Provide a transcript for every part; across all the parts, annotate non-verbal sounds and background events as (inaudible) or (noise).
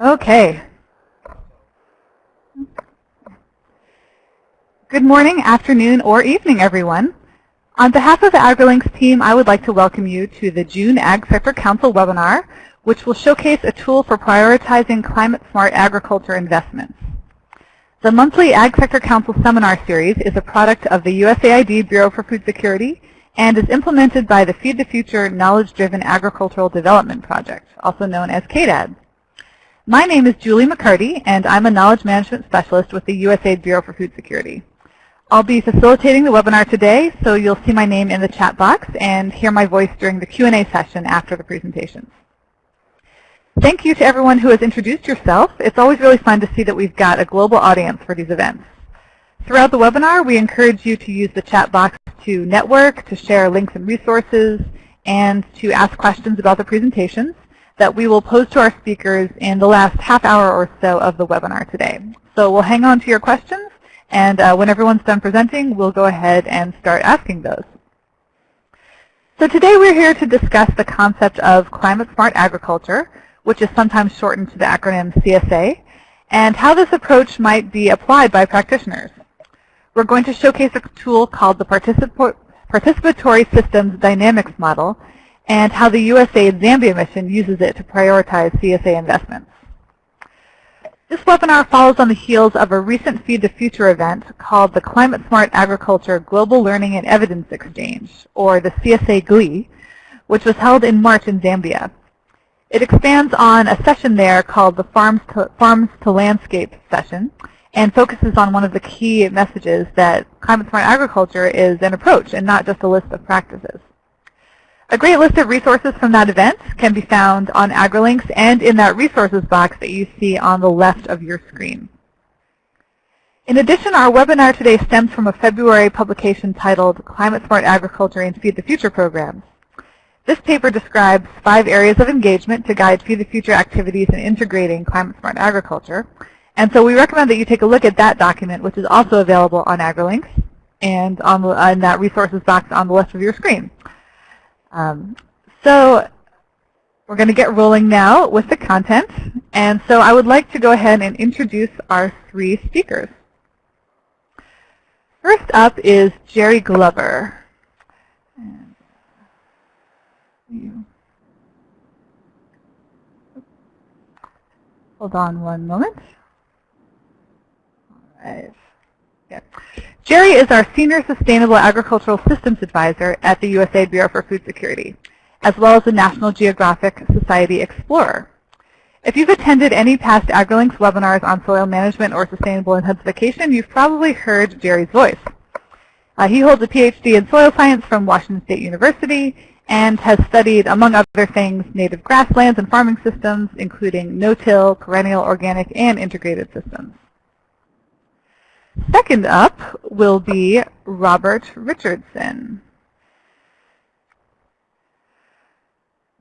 Okay. Good morning, afternoon, or evening, everyone. On behalf of the AgriLinks team, I would like to welcome you to the June Ag Sector Council webinar, which will showcase a tool for prioritizing climate-smart agriculture investments. The monthly Ag Sector Council seminar series is a product of the USAID Bureau for Food Security and is implemented by the Feed the Future Knowledge-Driven Agricultural Development Project, also known as KDAD. My name is Julie MacCartee, and I'm a Knowledge Management Specialist with the USAID Bureau for Food Security. I'll be facilitating the webinar today, so you'll see my name in the chat box and hear my voice during the Q&A session after the presentations. Thank you to everyone who has introduced yourself. It's always really fun to see that we've got a global audience for these events. Throughout the webinar, we encourage you to use the chat box to network, to share links and resources, and to ask questions about the presentations that we will pose to our speakers in the last half hour or so of the webinar today. So we'll hang on to your questions and uh, when everyone's done presenting, we'll go ahead and start asking those. So today we're here to discuss the concept of climate smart agriculture, which is sometimes shortened to the acronym CSA, and how this approach might be applied by practitioners. We're going to showcase a tool called the Participatory Systems Dynamics Model and how the USAID Zambia mission uses it to prioritize CSA investments. This webinar follows on the heels of a recent Feed the Future event called the Climate Smart Agriculture Global Learning and Evidence Exchange, or the CSA GLEE, which was held in March in Zambia. It expands on a session there called the Farms to, Farms to Landscape session and focuses on one of the key messages that climate smart agriculture is an approach and not just a list of practices. A great list of resources from that event can be found on AgriLinks and in that resources box that you see on the left of your screen. In addition, our webinar today stems from a February publication titled Climate Smart Agriculture and Feed the Future Programs. This paper describes five areas of engagement to guide Feed the Future activities in integrating climate smart agriculture. And so we recommend that you take a look at that document, which is also available on AgriLinks and on the, in that resources box on the left of your screen. Um, so we're going to get rolling now with the content. And so I would like to go ahead and introduce our three speakers. First up is Jerry Glover. Hold on one moment. All right. Yeah. Jerry is our Senior Sustainable Agricultural Systems Advisor at the USAID Bureau for Food Security, as well as the National Geographic Society Explorer. If you've attended any past AgriLinks webinars on soil management or sustainable intensification, you've probably heard Jerry's voice. Uh, he holds a PhD in soil science from Washington State University and has studied, among other things, native grasslands and farming systems, including no-till, perennial, organic, and integrated systems. Second up will be Robert Richardson.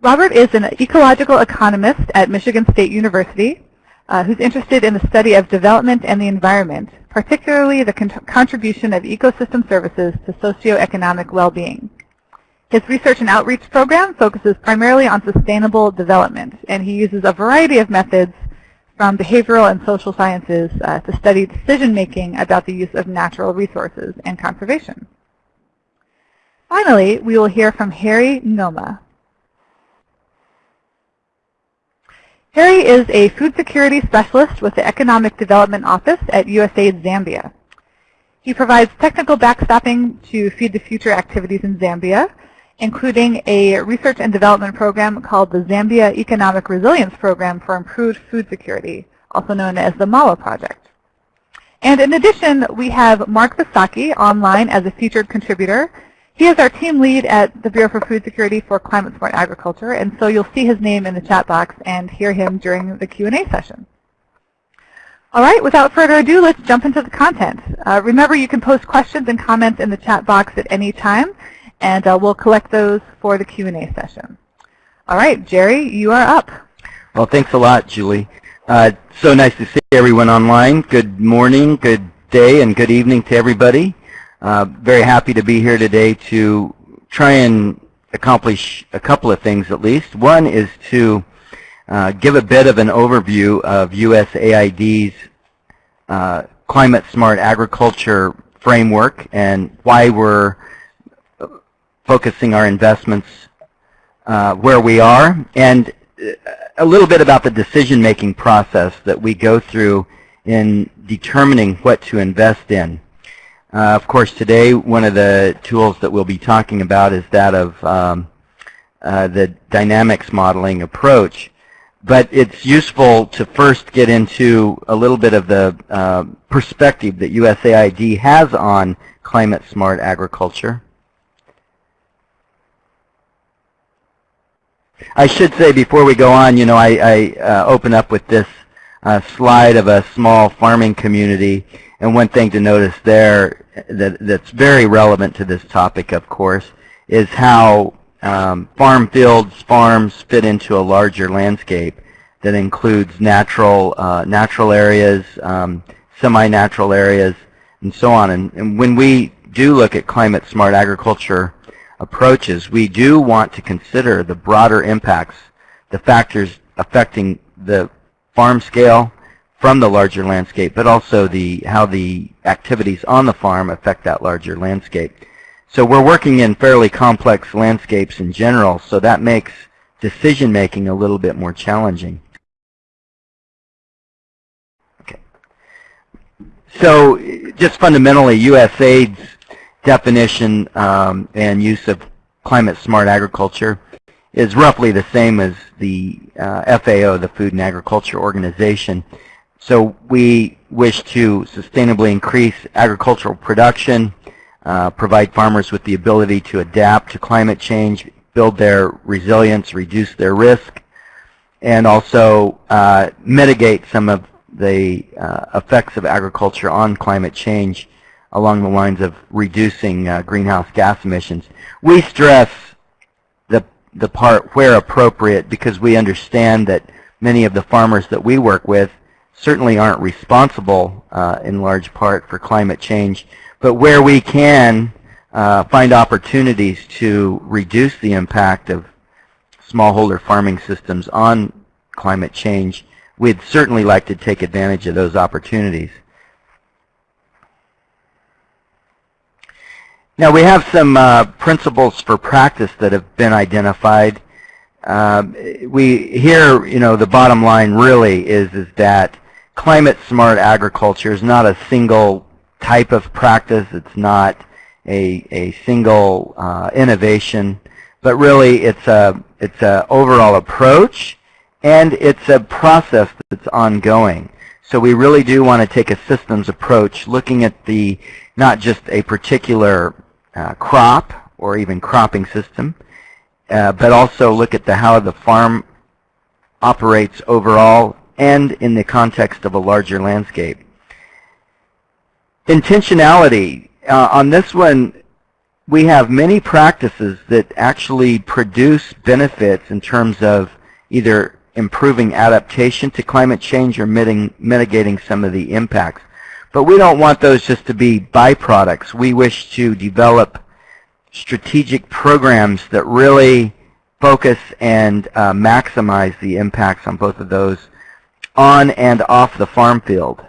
Robert is an ecological economist at Michigan State University uh, who's interested in the study of development and the environment, particularly the con contribution of ecosystem services to socioeconomic well-being. His research and outreach program focuses primarily on sustainable development, and he uses a variety of methods from behavioral and social sciences uh, to study decision-making about the use of natural resources and conservation. Finally, we will hear from Harry Noma. Harry is a food security specialist with the Economic Development Office at USAID Zambia. He provides technical backstopping to Feed the Future activities in Zambia, including a research and development program called the Zambia Economic Resilience Program for Improved Food Security, also known as the MAWA project. And in addition, we have Mark Visocky online as a featured contributor. He is our team lead at the Bureau for Food Security for Climate Smart Agriculture, and so you'll see his name in the chat box and hear him during the Q&A session. All right, without further ado, let's jump into the content. Uh, remember, you can post questions and comments in the chat box at any time and uh, we'll collect those for the Q&A session. All right, Jerry, you are up. Well, thanks a lot, Julie. Uh, so nice to see everyone online. Good morning, good day, and good evening to everybody. Uh, very happy to be here today to try and accomplish a couple of things at least. One is to uh, give a bit of an overview of USAID's uh, climate smart agriculture framework and why we're focusing our investments uh, where we are, and a little bit about the decision-making process that we go through in determining what to invest in. Uh, of course, today one of the tools that we'll be talking about is that of um, uh, the dynamics modeling approach. But it's useful to first get into a little bit of the uh, perspective that USAID has on climate smart agriculture. I should say before we go on, you know, I, I uh, open up with this uh, slide of a small farming community. And one thing to notice there that, that's very relevant to this topic, of course, is how um, farm fields, farms fit into a larger landscape that includes natural, uh, natural areas, um, semi-natural areas, and so on. And, and when we do look at climate smart agriculture approaches, we do want to consider the broader impacts, the factors affecting the farm scale from the larger landscape, but also the how the activities on the farm affect that larger landscape. So we're working in fairly complex landscapes in general, so that makes decision making a little bit more challenging. Okay. So just fundamentally, USAID's definition um, and use of climate smart agriculture is roughly the same as the uh, FAO, the Food and Agriculture Organization. So we wish to sustainably increase agricultural production, uh, provide farmers with the ability to adapt to climate change, build their resilience, reduce their risk, and also uh, mitigate some of the uh, effects of agriculture on climate change along the lines of reducing uh, greenhouse gas emissions. We stress the, the part where appropriate because we understand that many of the farmers that we work with certainly aren't responsible uh, in large part for climate change, but where we can uh, find opportunities to reduce the impact of smallholder farming systems on climate change, we'd certainly like to take advantage of those opportunities. Now we have some uh, principles for practice that have been identified. Um, we here, you know, the bottom line really is is that climate smart agriculture is not a single type of practice. It's not a a single uh, innovation, but really it's a it's a overall approach, and it's a process that's ongoing. So we really do want to take a systems approach, looking at the not just a particular crop or even cropping system, uh, but also look at the how the farm operates overall and in the context of a larger landscape. Intentionality. Uh, on this one, we have many practices that actually produce benefits in terms of either improving adaptation to climate change or mitigating some of the impacts. But we don't want those just to be byproducts. We wish to develop strategic programs that really focus and uh, maximize the impacts on both of those on and off the farm field.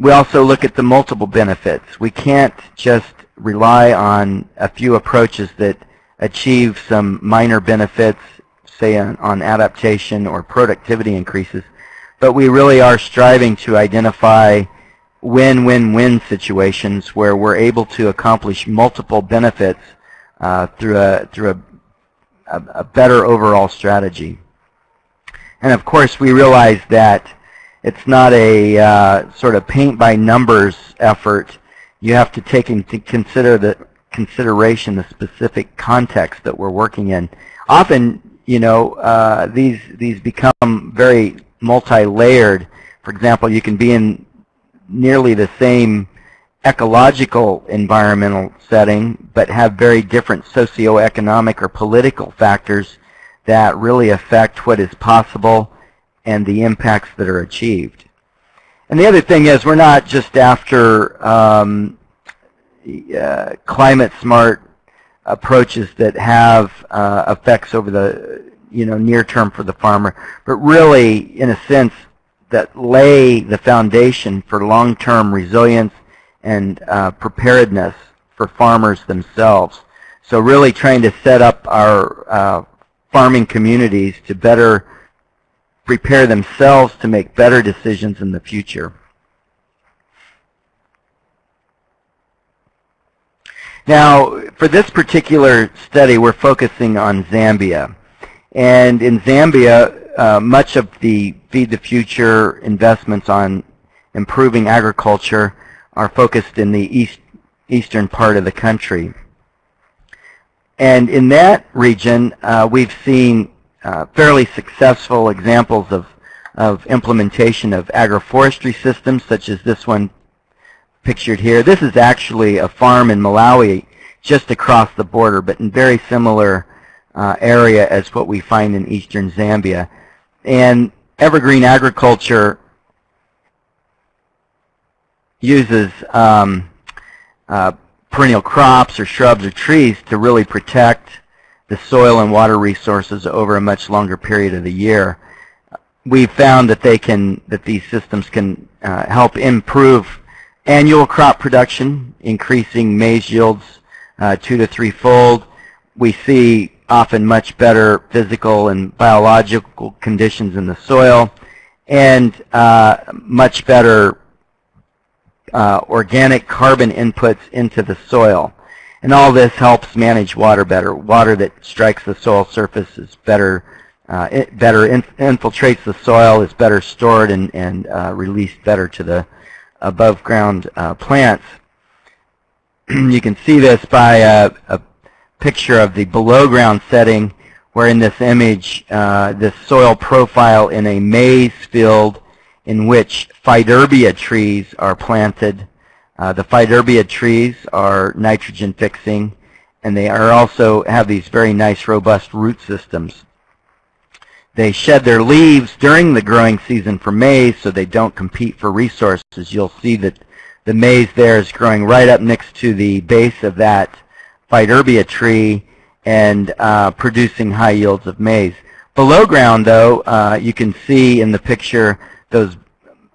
We also look at the multiple benefits. We can't just rely on a few approaches that achieve some minor benefits, say on, on adaptation or productivity increases but we really are striving to identify win-win-win situations where we're able to accomplish multiple benefits uh, through a through a, a, a, better overall strategy. And of course, we realize that it's not a uh, sort of paint by numbers effort. You have to take into consider the consideration the specific context that we're working in. Often, you know, uh, these these become very multi-layered. For example, you can be in nearly the same ecological environmental setting, but have very different socioeconomic or political factors that really affect what is possible and the impacts that are achieved. And the other thing is we're not just after um, uh, climate smart approaches that have uh, effects over the you know, near term for the farmer, but really, in a sense, that lay the foundation for long-term resilience and uh, preparedness for farmers themselves. So really trying to set up our uh, farming communities to better prepare themselves to make better decisions in the future. Now, for this particular study, we're focusing on Zambia. And in Zambia, uh, much of the Feed the Future investments on improving agriculture are focused in the east, eastern part of the country. And in that region, uh, we've seen uh, fairly successful examples of, of implementation of agroforestry systems, such as this one pictured here. This is actually a farm in Malawi just across the border, but in very similar uh, area as what we find in eastern Zambia. And evergreen agriculture uses um, uh, perennial crops or shrubs or trees to really protect the soil and water resources over a much longer period of the year. We've found that they can, that these systems can uh, help improve annual crop production, increasing maize yields uh, two to three-fold. We see often much better physical and biological conditions in the soil and uh, much better uh, organic carbon inputs into the soil. And all this helps manage water better. Water that strikes the soil surface is better, uh, it better in infiltrates the soil, is better stored and, and uh, released better to the above ground uh, plants. (clears throat) you can see this by a, a, picture of the below ground setting where in this image, uh, soil profile in a maize field in which Faidherbia trees are planted uh, the Faidherbia trees are nitrogen fixing, and they are also have these very nice robust root systems. They shed their leaves during the growing season for maize so they don't compete for resources. You'll see that the maize there is growing right up next to the base of that Faidherbia tree and uh, producing high yields of maize. Below ground, though, uh, you can see in the picture those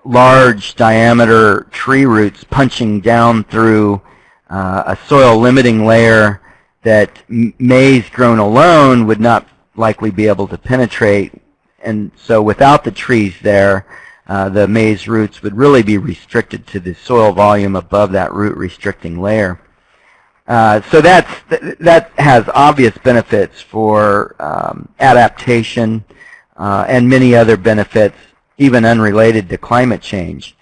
large diameter tree roots punching down through uh, a soil limiting layer that maize grown alone would not likely be able to penetrate. And so without the trees there, uh, the maize roots would really be restricted to the soil volume above that root restricting layer. Uh, so that's, that has obvious benefits for um, adaptation uh, and many other benefits even unrelated to climate change.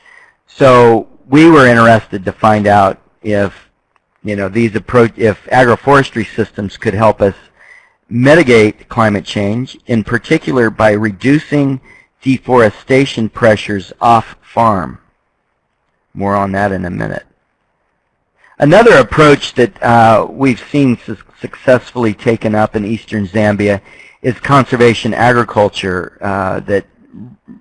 So we were interested to find out if you know these approach if agroforestry systems could help us mitigate climate change, in particular by reducing deforestation pressures off farm. More on that in a minute. Another approach that uh, we've seen su successfully taken up in eastern Zambia is conservation agriculture uh, that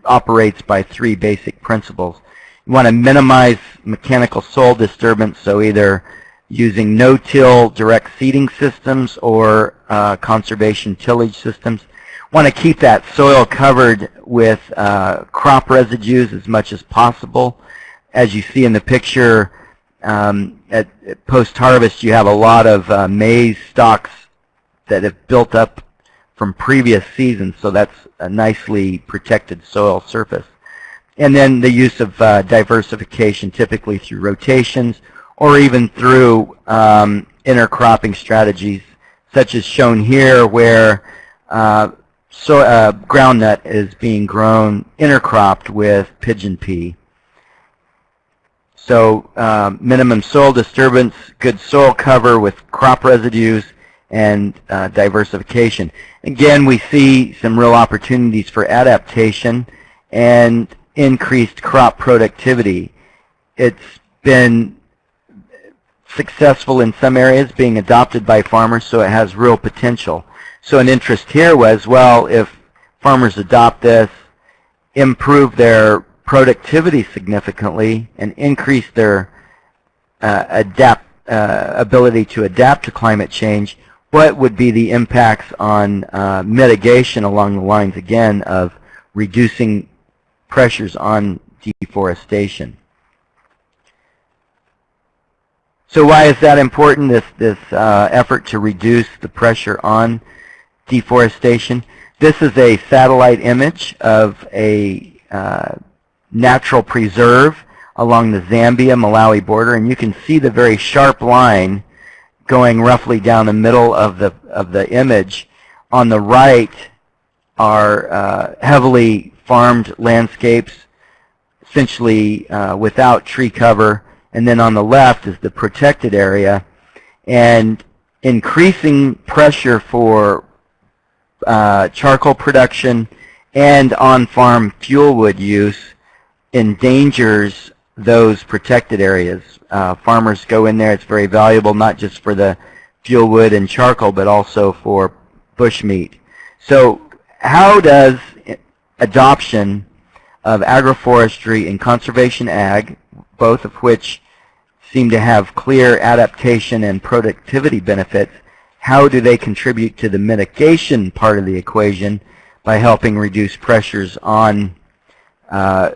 operates by three basic principles. You want to minimize mechanical soil disturbance, so either using no-till direct seeding systems or uh, conservation tillage systems. Want to keep that soil covered with uh, crop residues as much as possible. As you see in the picture, um, at, at post-harvest you have a lot of uh, maize stalks that have built up from previous seasons, so that's a nicely protected soil surface. And then the use of uh, diversification, typically through rotations or even through um, intercropping strategies, such as shown here, where uh, so, uh, groundnut is being grown intercropped with pigeon pea. So uh, minimum soil disturbance, good soil cover with crop residues, and uh, diversification. Again, we see some real opportunities for adaptation and increased crop productivity. It's been successful in some areas, being adopted by farmers, so it has real potential. So an interest here was, well, if farmers adopt this, improve their productivity significantly, and increase their uh, adapt, uh, ability to adapt to climate change, what would be the impacts on uh, mitigation along the lines, again, of reducing pressures on deforestation. So why is that important, this, this uh, effort to reduce the pressure on deforestation? This is a satellite image of a uh, natural preserve along the Zambia-Malawi border, and you can see the very sharp line going roughly down the middle of the, of the image. On the right are uh, heavily farmed landscapes, essentially uh, without tree cover, and then on the left is the protected area. And increasing pressure for uh, charcoal production and on-farm fuel wood use endangers those protected areas. Uh, farmers go in there. It's very valuable not just for the fuel wood and charcoal, but also for bushmeat. So how does adoption of agroforestry and conservation ag both of which seem to have clear adaptation and productivity benefits, how do they contribute to the mitigation part of the equation by helping reduce pressures on, uh,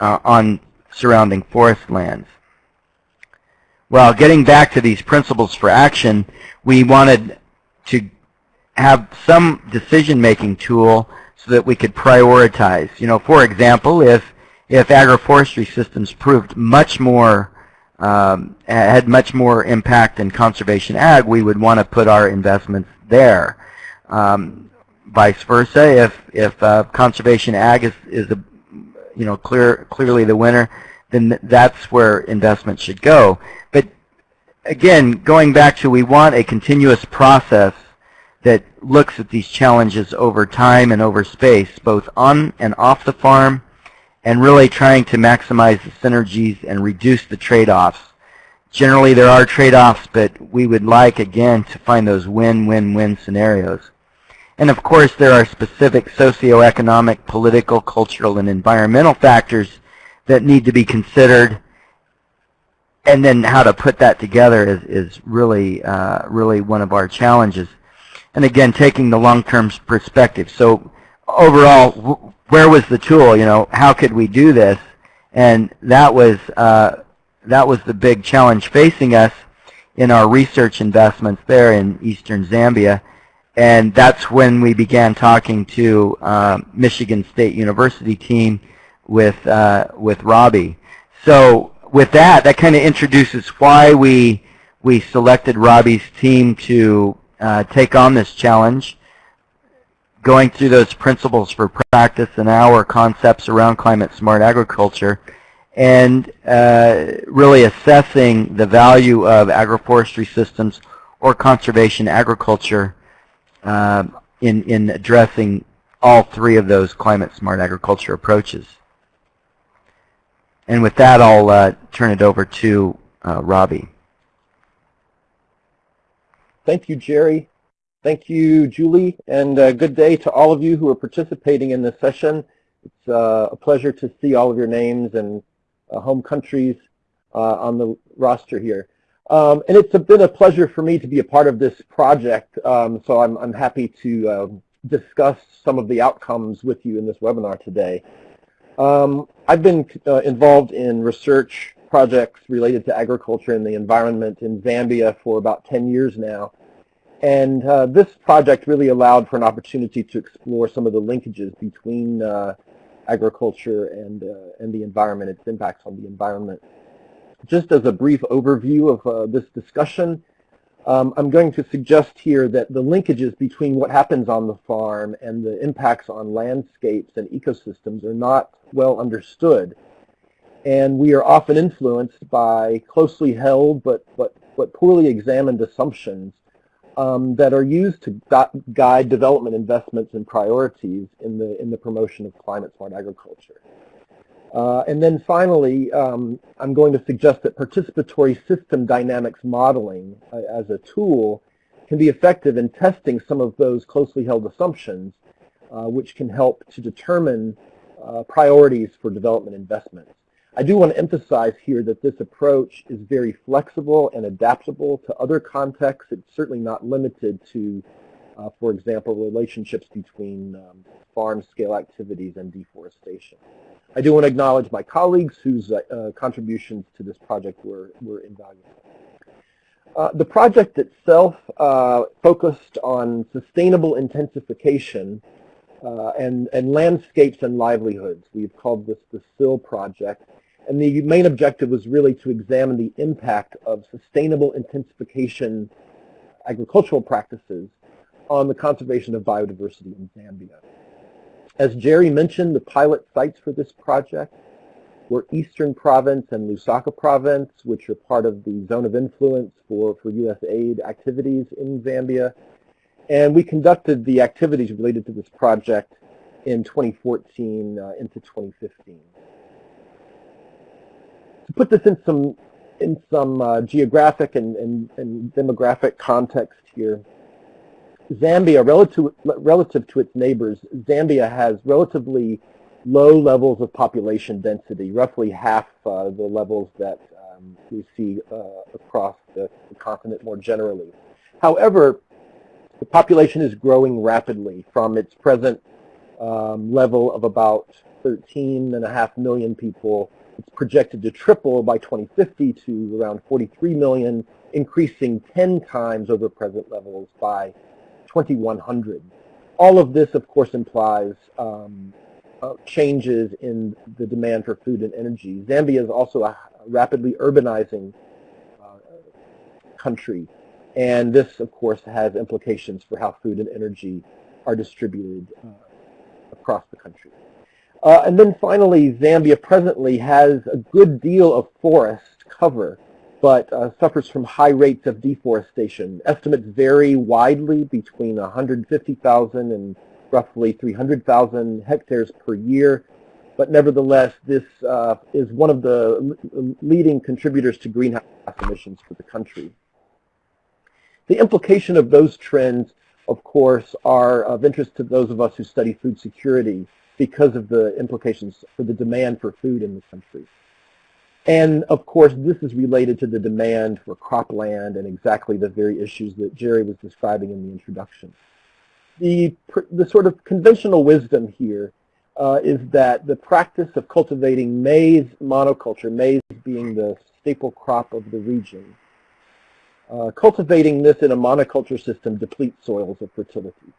uh, on surrounding forest lands? Well, getting back to these principles for action, we wanted to have some decision-making tool so that we could prioritize. You know, for example, if if agroforestry systems proved much more, um, had much more impact than conservation ag, we would want to put our investments there. Um, vice versa, if, if uh, conservation ag is, is a, you know, clear, clearly the winner, then that's where investment should go. But again, going back to we want a continuous process that looks at these challenges over time and over space, both on and off the farm, and really trying to maximize the synergies and reduce the trade-offs. Generally, there are trade-offs, but we would like, again, to find those win-win-win scenarios. And of course, there are specific socioeconomic, political, cultural, and environmental factors that need to be considered. And then how to put that together is, is really, uh, really one of our challenges. And again, taking the long-term perspective. So overall, where was the tool? You know, how could we do this? And that was uh, that was the big challenge facing us in our research investments there in eastern Zambia. And that's when we began talking to uh, Michigan State University team with uh, with Robbie. So with that, that kind of introduces why we we selected Robbie's team to uh, take on this challenge going through those principles for practice and our concepts around climate smart agriculture and uh, really assessing the value of agroforestry systems or conservation agriculture uh, in, in addressing all three of those climate smart agriculture approaches. And with that, I'll uh, turn it over to uh, Robbie. Thank you, Jerry. Thank you, Julie, and uh, good day to all of you who are participating in this session. It's uh, a pleasure to see all of your names and uh, home countries uh, on the roster here. Um, and it's been a pleasure for me to be a part of this project, um, so I'm, I'm, happy to um, discuss some of the outcomes with you in this webinar today. Um, I've been uh, involved in research projects related to agriculture and the environment in Zambia for about 10 years now. And uh, this project really allowed for an opportunity to explore some of the linkages between uh, agriculture and, uh, and the environment, its impacts on the environment. Just as a brief overview of uh, this discussion, um, I'm going to suggest here that the linkages between what happens on the farm and the impacts on landscapes and ecosystems are not well understood. And we are often influenced by closely held but, but, but poorly examined assumptions um, that are used to guide development investments and priorities in the, in the promotion of climate smart agriculture. Uh, and then finally, um, I'm going to suggest that participatory system dynamics modeling uh, as a tool can be effective in testing some of those closely held assumptions, uh, which can help to determine uh, priorities for development investments. I do want to emphasize here that this approach is very flexible and adaptable to other contexts. It's certainly not limited to, uh, for example, relationships between um, farm-scale activities and deforestation. I do want to acknowledge my colleagues whose uh, contributions to this project were, were invaluable. Uh, the project itself uh, focused on sustainable intensification uh, and, and landscapes and livelihoods. We've called this the SIL project. And the main objective was really to examine the impact of sustainable intensification agricultural practices on the conservation of biodiversity in Zambia. As Jerry mentioned, the pilot sites for this project were Eastern Province and Lusaka Province, which are part of the zone of influence for, for U.S. aid activities in Zambia. And we conducted the activities related to this project in 2014 uh, into 2015. To put this in some in some uh, geographic and, and, and demographic context here, Zambia, relative, relative to its neighbors, Zambia has relatively low levels of population density, roughly half uh, the levels that um, we see uh, across the, the, continent more generally. However, the population is growing rapidly from its present um, level of about 13 and a half million people. It's projected to triple by 2050 to around 43 million, increasing 10 times over present levels by 2100. All of this, of course, implies um, uh, changes in the demand for food and energy. Zambia is also a rapidly urbanizing uh, country, and this, of course, has implications for how food and energy are distributed uh, across the country. Uh, and then finally, Zambia presently has a good deal of forest cover, but uh, suffers from high rates of deforestation. Estimates vary widely between 150,000 and roughly 300,000 hectares per year. But nevertheless, this uh, is one of the leading contributors to greenhouse emissions for the country. The implication of those trends, of course, are of interest to those of us who study food security because of the implications for the demand for food in the country. And of course, this is related to the demand for cropland and exactly the very issues that Jerry was describing in the introduction the, the sort of conventional wisdom here uh, is that the practice of cultivating maize monoculture, maize being the staple crop of the region, uh, cultivating this in a monoculture system depletes soils of fertility.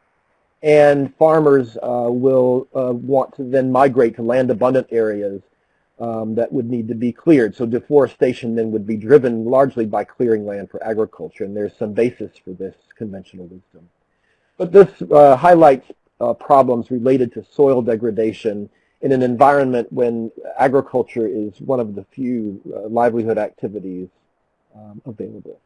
And farmers uh, will uh, want to then migrate to land abundant areas um, that would need to be cleared. So deforestation then would be driven largely by clearing land for agriculture, and there's some basis for this conventional wisdom. But this uh, highlights uh, problems related to soil degradation in an environment when agriculture is one of the few uh, livelihood activities um, available.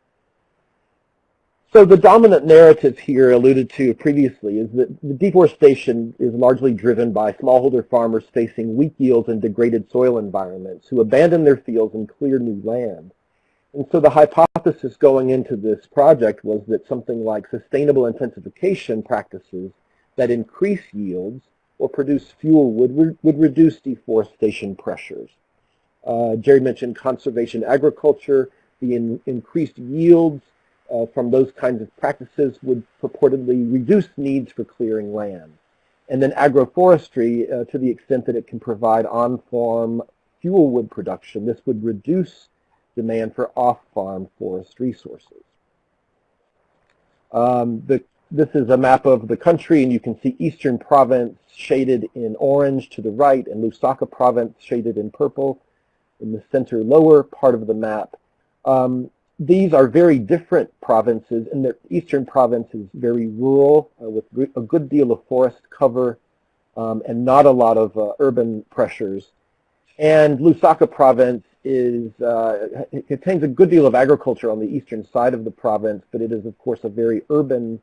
So the dominant narrative here alluded to previously is that the deforestation is largely driven by smallholder farmers facing weak yields and degraded soil environments who abandon their fields and clear new land. And so the hypothesis going into this project was that something like sustainable intensification practices that increase yields or produce fuel would, would reduce deforestation pressures. Uh, Jerry mentioned conservation agriculture. The in, increased yields uh, from those kinds of practices would purportedly reduce needs for clearing land. And then agroforestry, uh, to the extent that it can provide on-farm fuel wood production, this would reduce demand for off-farm forest resources. Um, the, this is a map of the country, and you can see Eastern Province shaded in orange to the right, and Lusaka Province shaded in purple in the center lower part of the map. Um, these are very different provinces, and the Eastern Province is very rural uh, with a good deal of forest cover um, and not a lot of uh, urban pressures. And Lusaka Province is uh, contains a good deal of agriculture on the eastern side of the province, but it is of course a very urban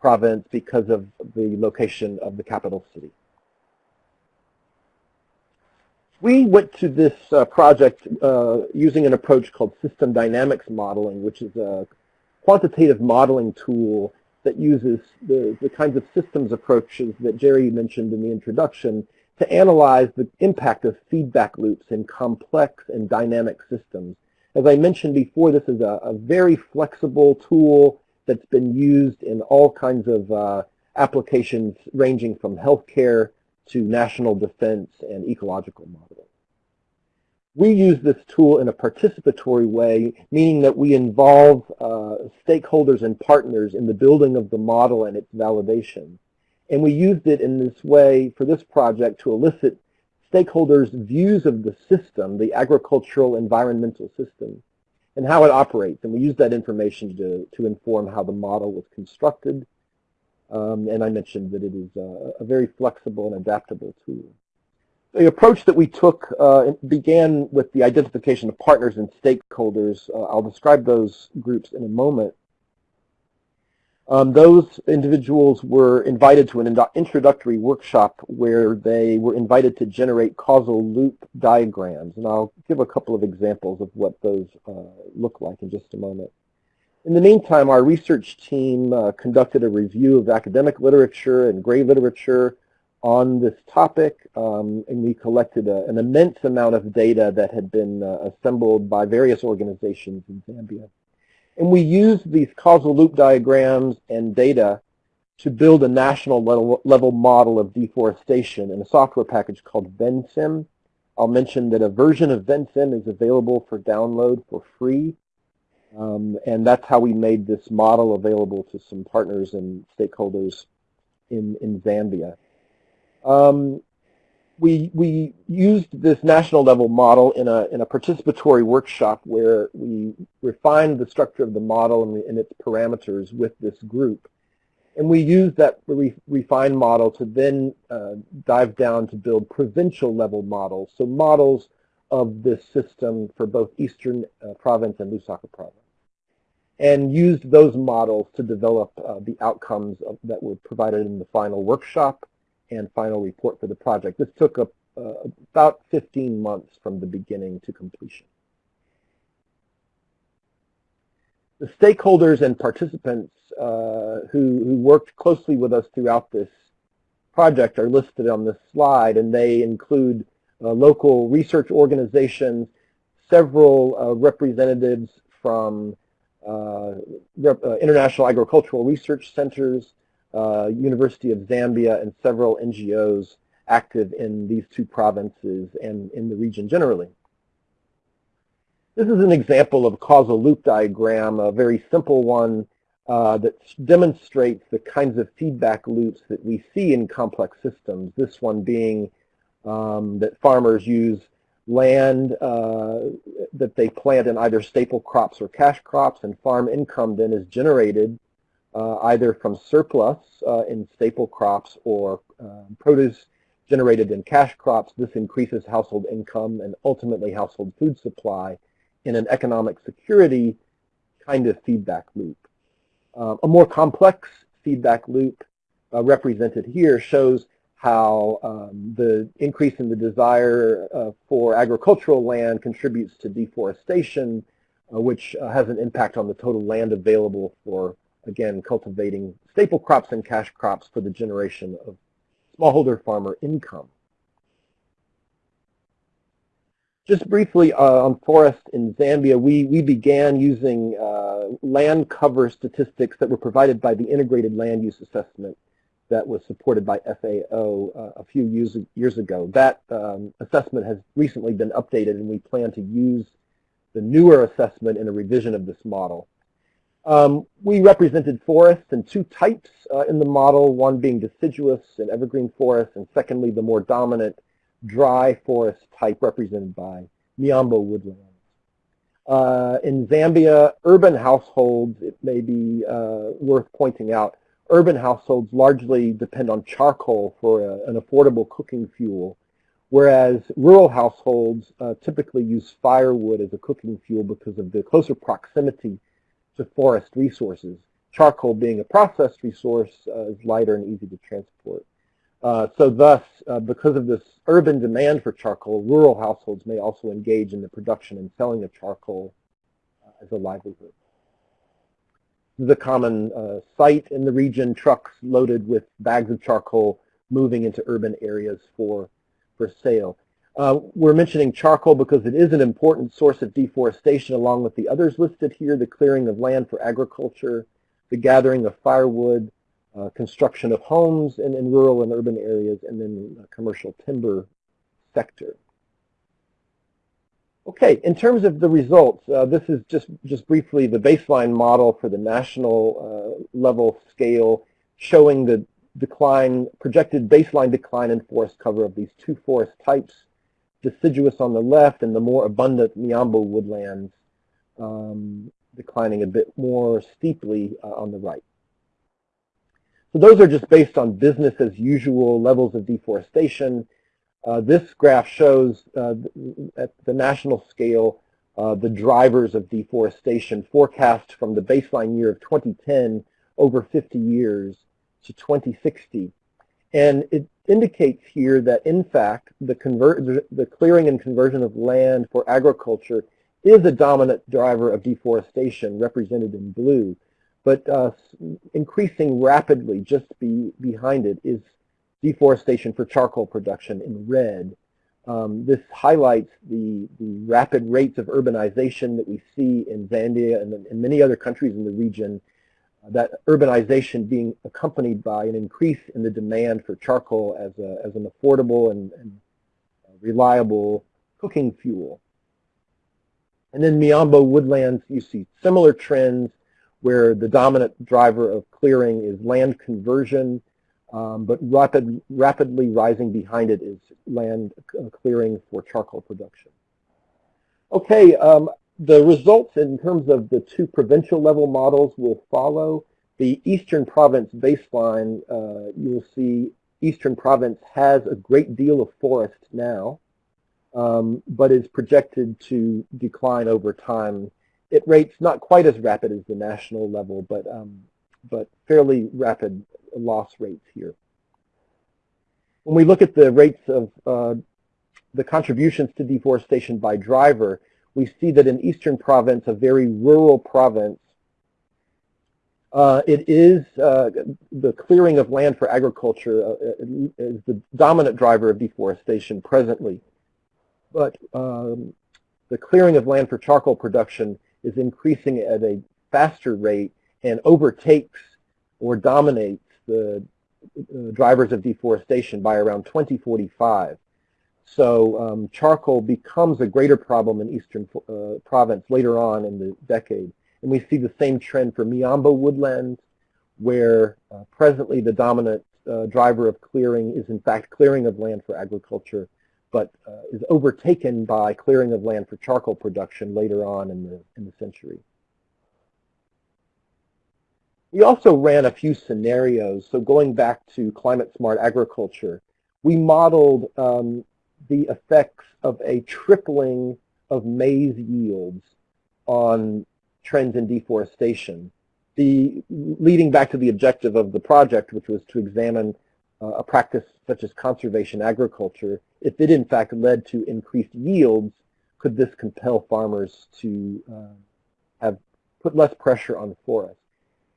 province because of the location of the capital city. We went to this uh, project uh, using an approach called system dynamics modeling, which is a quantitative modeling tool that uses the, the kinds of systems approaches that Jerry mentioned in the introduction to analyze the impact of feedback loops in complex and dynamic systems. As I mentioned before, this is a, a very flexible tool that's been used in all kinds of uh, applications ranging from healthcare to national defense and ecological modeling. We use this tool in a participatory way, meaning that we involve uh, stakeholders and partners in the building of the model and its validation. And we used it in this way for this project to elicit stakeholders' views of the system, the agricultural environmental system, and how it operates. And we used that information to, to inform how the model was constructed. Um, and I mentioned that it is a, a very flexible and adaptable tool. The approach that we took uh, began with the identification of partners and stakeholders. Uh, I'll describe those groups in a moment. Um, those individuals were invited to an introductory workshop where they were invited to generate causal loop diagrams. And I'll give a couple of examples of what those uh, look like in just a moment. In the meantime, our research team uh, conducted a review of academic literature and gray literature on this topic, um, and we collected a, an immense amount of data that had been uh, assembled by various organizations in Zambia. And we used these causal loop diagrams and data to build a national level, level model of deforestation in a software package called Vensim. I'll mention that a version of Vensim is available for download for free. Um, and that's how we made this model available to some partners and stakeholders in, in Zambia. Um, we, we used this national level model in a, in a participatory workshop where we refined the structure of the model and, and its parameters with this group. And we used that re refined model to then uh, dive down to build provincial level models, so models of this system for both Eastern uh, Province and Lusaka Province, and used those models to develop uh, the outcomes of, that were provided in the final workshop and final report for the project. This took a, uh, about 15 months from the beginning to completion. The stakeholders and participants uh, who, who worked closely with us throughout this project are listed on this slide, and they include uh, local research organizations, several uh, representatives from international agricultural research centers, uh, University of Zambia, and several NGOs active in these two provinces and in the region generally. This is an example of a causal loop diagram, a very simple one uh, that demonstrates the kinds of feedback loops that we see in complex systems, this one being um, that farmers use land uh, that they plant in either staple crops or cash crops, and farm income then is generated uh, either from surplus uh, in staple crops or um, produce generated in cash crops. This increases household income and ultimately household food supply in an economic security kind of feedback loop. Uh, a more complex feedback loop uh, represented here shows how um, the increase in the desire uh, for agricultural land contributes to deforestation, uh, which uh, has an impact on the total land available for again, cultivating staple crops and cash crops for the generation of smallholder farmer income. Just briefly uh, on forest in Zambia, we, we began using uh, land cover statistics that were provided by the Integrated Land Use Assessment that was supported by FAO uh, a few years, years ago. That um, assessment has recently been updated and we plan to use the newer assessment in a revision of this model. Um, we represented forests in two types uh, in the model, one being deciduous and evergreen forests, and secondly, the more dominant dry forest type represented by Miombo woodlands. Uh, in Zambia, urban households, it may be uh, worth pointing out, urban households largely depend on charcoal for a, an affordable cooking fuel, whereas rural households uh, typically use firewood as a cooking fuel because of the closer proximity to forest resources. Charcoal being a processed resource uh, is lighter and easy to transport. Uh, so thus, uh, because of this urban demand for charcoal, rural households may also engage in the production and selling of charcoal uh, as a livelihood. A common uh, sight in the region, trucks loaded with bags of charcoal moving into urban areas for for sale. Uh, we're mentioning charcoal because it is an important source of deforestation along with the others listed here, the clearing of land for agriculture, the gathering of firewood, uh, construction of homes in, in, rural and urban areas, and then the commercial timber sector. Okay, in terms of the results, uh, this is just, just briefly the baseline model for the national uh, level scale showing the decline, projected baseline decline in forest cover of these two forest types, deciduous on the left and the more abundant Miombo woodlands um, declining a bit more steeply uh, on the right. So those are just based on business as usual levels of deforestation. Uh, this graph shows uh, at the national scale uh, the drivers of deforestation forecast from the baseline year of 2010 over 50 years to 2060. And it indicates here that, in fact, the, the clearing and conversion of land for agriculture is a dominant driver of deforestation, represented in blue. But uh, increasing rapidly just be, behind it is deforestation for charcoal production in red. Um, this highlights the, the rapid rates of urbanization that we see in Zambia and in many other countries in the region, uh, that urbanization being accompanied by an increase in the demand for charcoal as, a, as an affordable and, and reliable cooking fuel. And then Miombo woodlands, you see similar trends where the dominant driver of clearing is land conversion um, but rapid, rapidly rising behind it is land uh, clearing for charcoal production. Okay, um, the results in terms of the two provincial level models will follow. The Eastern Province baseline, uh, you'll see Eastern Province has a great deal of forest now, um, but is projected to decline over time. It rates not quite as rapid as the national level, but um, but fairly rapid loss rates here. When we look at the rates of uh, the contributions to deforestation by driver, we see that in Eastern Province, a very rural province, uh, it is uh, the clearing of land for agriculture uh, is the dominant driver of deforestation presently. But um, the clearing of land for charcoal production is increasing at a faster rate and overtakes or dominates the uh, drivers of deforestation by around 2045. So um, charcoal becomes a greater problem in eastern uh, province later on in the decade. And we see the same trend for Miombo woodlands, where uh, presently the dominant uh, driver of clearing is in fact clearing of land for agriculture, but uh, is overtaken by clearing of land for charcoal production later on in the, in the century. We also ran a few scenarios. So going back to climate smart agriculture, we modeled um, the effects of a tripling of maize yields on trends in deforestation. The, leading back to the objective of the project, which was to examine uh, a practice such as conservation agriculture, if it in fact led to increased yields, could this compel farmers to uh, have put less pressure on the forest?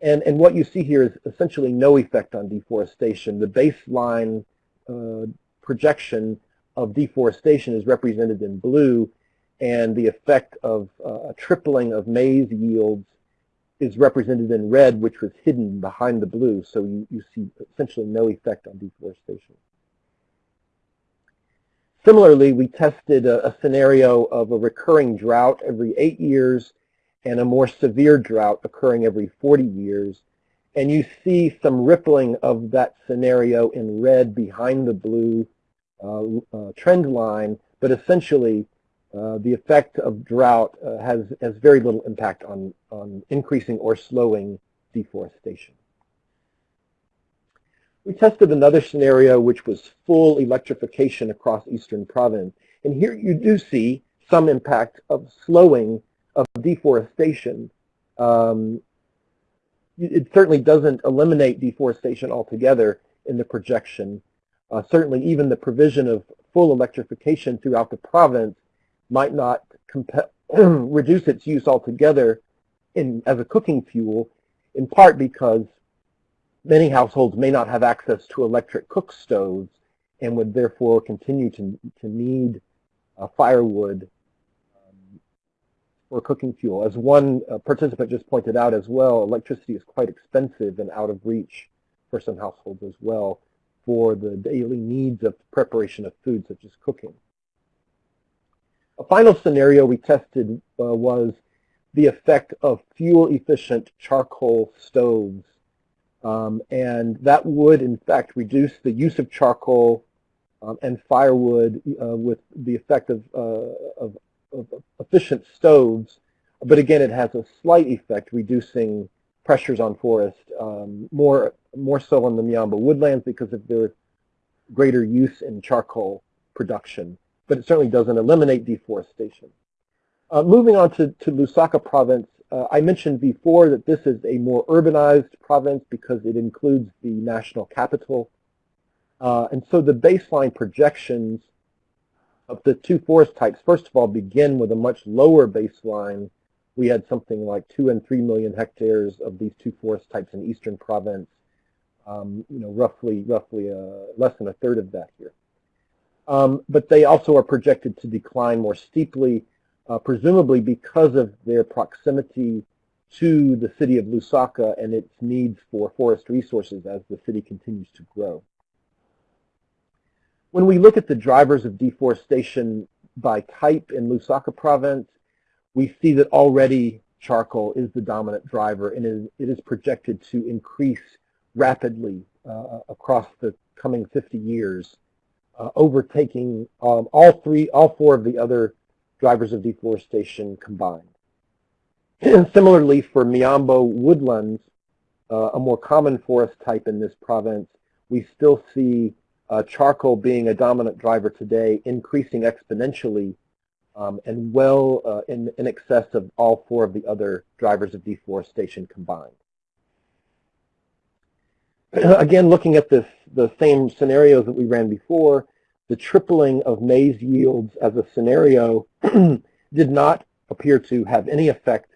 And, and what you see here is essentially no effect on deforestation. The baseline uh, projection of deforestation is represented in blue, and the effect of uh, a tripling of maize yields is represented in red, which was hidden behind the blue. So you, you see essentially no effect on deforestation. Similarly, we tested a, a scenario of a recurring drought every eight years and a more severe drought occurring every 40 years. And you see some rippling of that scenario in red behind the blue uh, uh, trend line, but essentially uh, the effect of drought uh, has, has very little impact on, on increasing or slowing deforestation. We tested another scenario which was full electrification across eastern province. And here you do see some impact of slowing of deforestation, um, it certainly doesn't eliminate deforestation altogether in the projection. Uh, certainly even the provision of full electrification throughout the province might not (clears throat) reduce its use altogether in, as a cooking fuel, in part because many households may not have access to electric cook stoves, and would therefore continue to, to need uh, firewood for cooking fuel. As one uh, participant just pointed out as well, electricity is quite expensive and out of reach for some households as well for the daily needs of preparation of food, such as cooking. A final scenario we tested uh, was the effect of fuel-efficient charcoal stoves. Um, and that would, in fact, reduce the use of charcoal um, and firewood uh, with the effect of, uh, of, of, efficient stoves. But again, it has a slight effect, reducing pressures on forest, um, more, more so on the Miombo woodlands because of their greater use in charcoal production. But it certainly doesn't eliminate deforestation. Uh, moving on to, to Lusaka province, uh, I mentioned before that this is a more urbanized province because it includes the national capital. Uh, and so the baseline projections of the two forest types, first of all, begin with a much lower baseline. We had something like two and three million hectares of these two forest types in eastern province. Um, you know, roughly, roughly uh, less than a third of that here. Um, but they also are projected to decline more steeply, uh, presumably because of their proximity to the city of Lusaka and its needs for forest resources as the city continues to grow. When we look at the drivers of deforestation by type in Lusaka province, we see that already charcoal is the dominant driver and it is projected to increase rapidly uh, across the coming 50 years, uh, overtaking um, all three, all four of the other drivers of deforestation combined. Similarly, for Miombo woodlands, uh, a more common forest type in this province, we still see uh, charcoal being a dominant driver today, increasing exponentially um, and well uh, in, in excess of all four of the other drivers of deforestation combined. (clears throat) Again, looking at this, the same scenarios that we ran before, the tripling of maize yields as a scenario (clears throat) did not appear to have any effect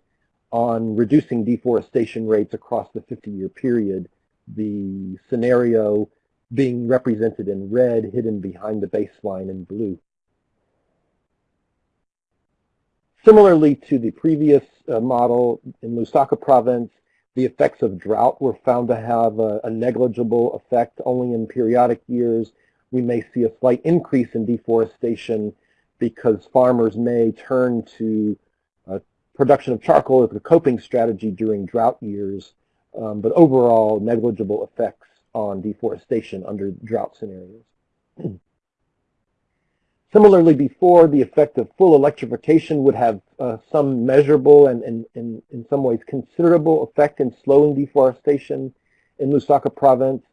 on reducing deforestation rates across the 50-year period. The scenario being represented in red, hidden behind the baseline in blue. Similarly to the previous uh, model in Lusaka province, the effects of drought were found to have a, a, negligible effect only in periodic years. We may see a slight increase in deforestation because farmers may turn to uh, production of charcoal as a coping strategy during drought years, um, but overall negligible effects on deforestation under drought scenarios. (clears throat) Similarly, before, the effect of full electrification would have uh, some measurable and, and, and, in some ways considerable effect in slowing deforestation in Lusaka province.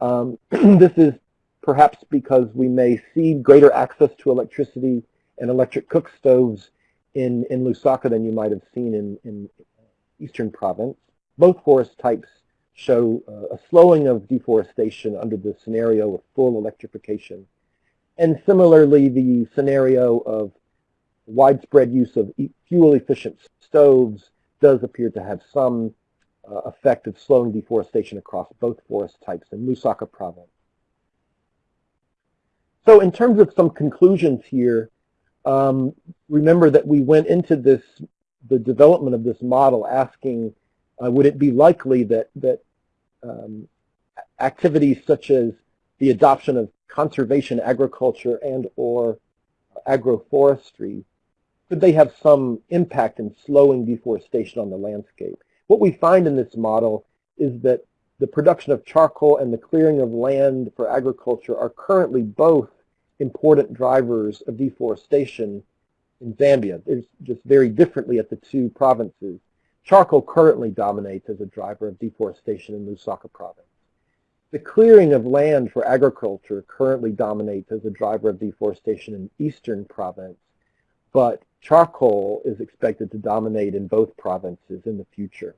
Um, (clears throat) this is perhaps because we may see greater access to electricity and electric cook stoves in, in Lusaka than you might have seen in, in eastern province. Both forest types show uh, a slowing of deforestation under the scenario of full electrification. And similarly, the scenario of widespread use of fuel-efficient stoves does appear to have some uh, effect of slowing deforestation across both forest types in Lusaka province. So in terms of some conclusions here, um, remember that we went into this, the development of this model asking, uh, would it be likely that, that um, activities such as the adoption of conservation agriculture and or agroforestry, could they have some impact in slowing deforestation on the landscape? What we find in this model is that the production of charcoal and the clearing of land for agriculture are currently both important drivers of deforestation in Zambia. It's just very differently at the two provinces. Charcoal currently dominates as a driver of deforestation in Lusaka province. The clearing of land for agriculture currently dominates as a driver of deforestation in eastern province, but charcoal is expected to dominate in both provinces in the future.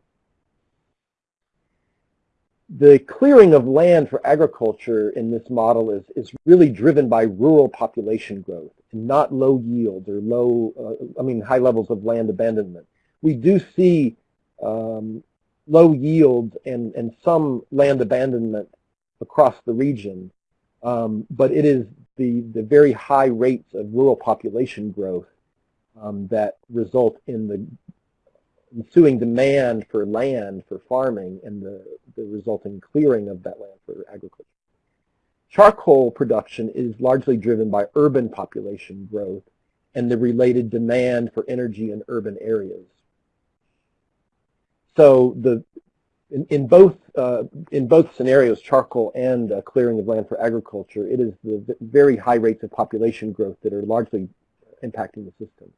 The clearing of land for agriculture in this model is, is really driven by rural population growth and not low yields or low, uh, I mean, high levels of land abandonment. We do see um, low yields and, and some land abandonment across the region. Um, but it is the, the very high rates of rural population growth um, that result in the ensuing demand for land for farming and the, the resulting clearing of that land for agriculture. Charcoal production is largely driven by urban population growth and the related demand for energy in urban areas. So the, in, in both, uh, in both scenarios, charcoal and uh, clearing of land for agriculture, it is the very high rates of population growth that are largely impacting the system.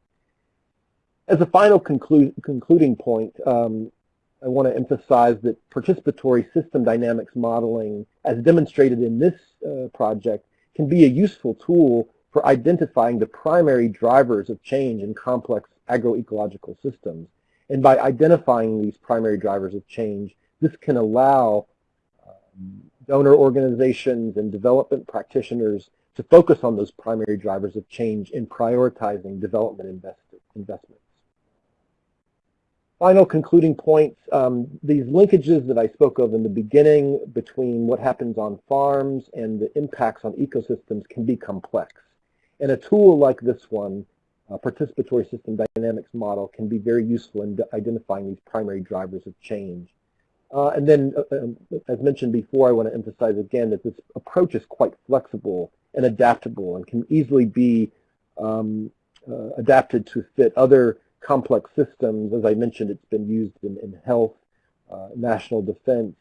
As a final conclu concluding point, um, I want to emphasize that participatory system dynamics modeling, as demonstrated in this uh, project, can be a useful tool for identifying the primary drivers of change in complex agroecological systems. And by identifying these primary drivers of change, this can allow um, donor organizations and development practitioners to focus on those primary drivers of change in prioritizing development invest investments. Final concluding points, um, these linkages that I spoke of in the beginning between what happens on farms and the impacts on ecosystems can be complex. And a tool like this one, a participatory system dynamics model, can be very useful in identifying these primary drivers of change. Uh, and then, uh, um, as mentioned before, I want to emphasize again that this approach is quite flexible and adaptable and can easily be um, uh, adapted to fit other complex systems. As I mentioned, it's been used in, in health, uh, national defense,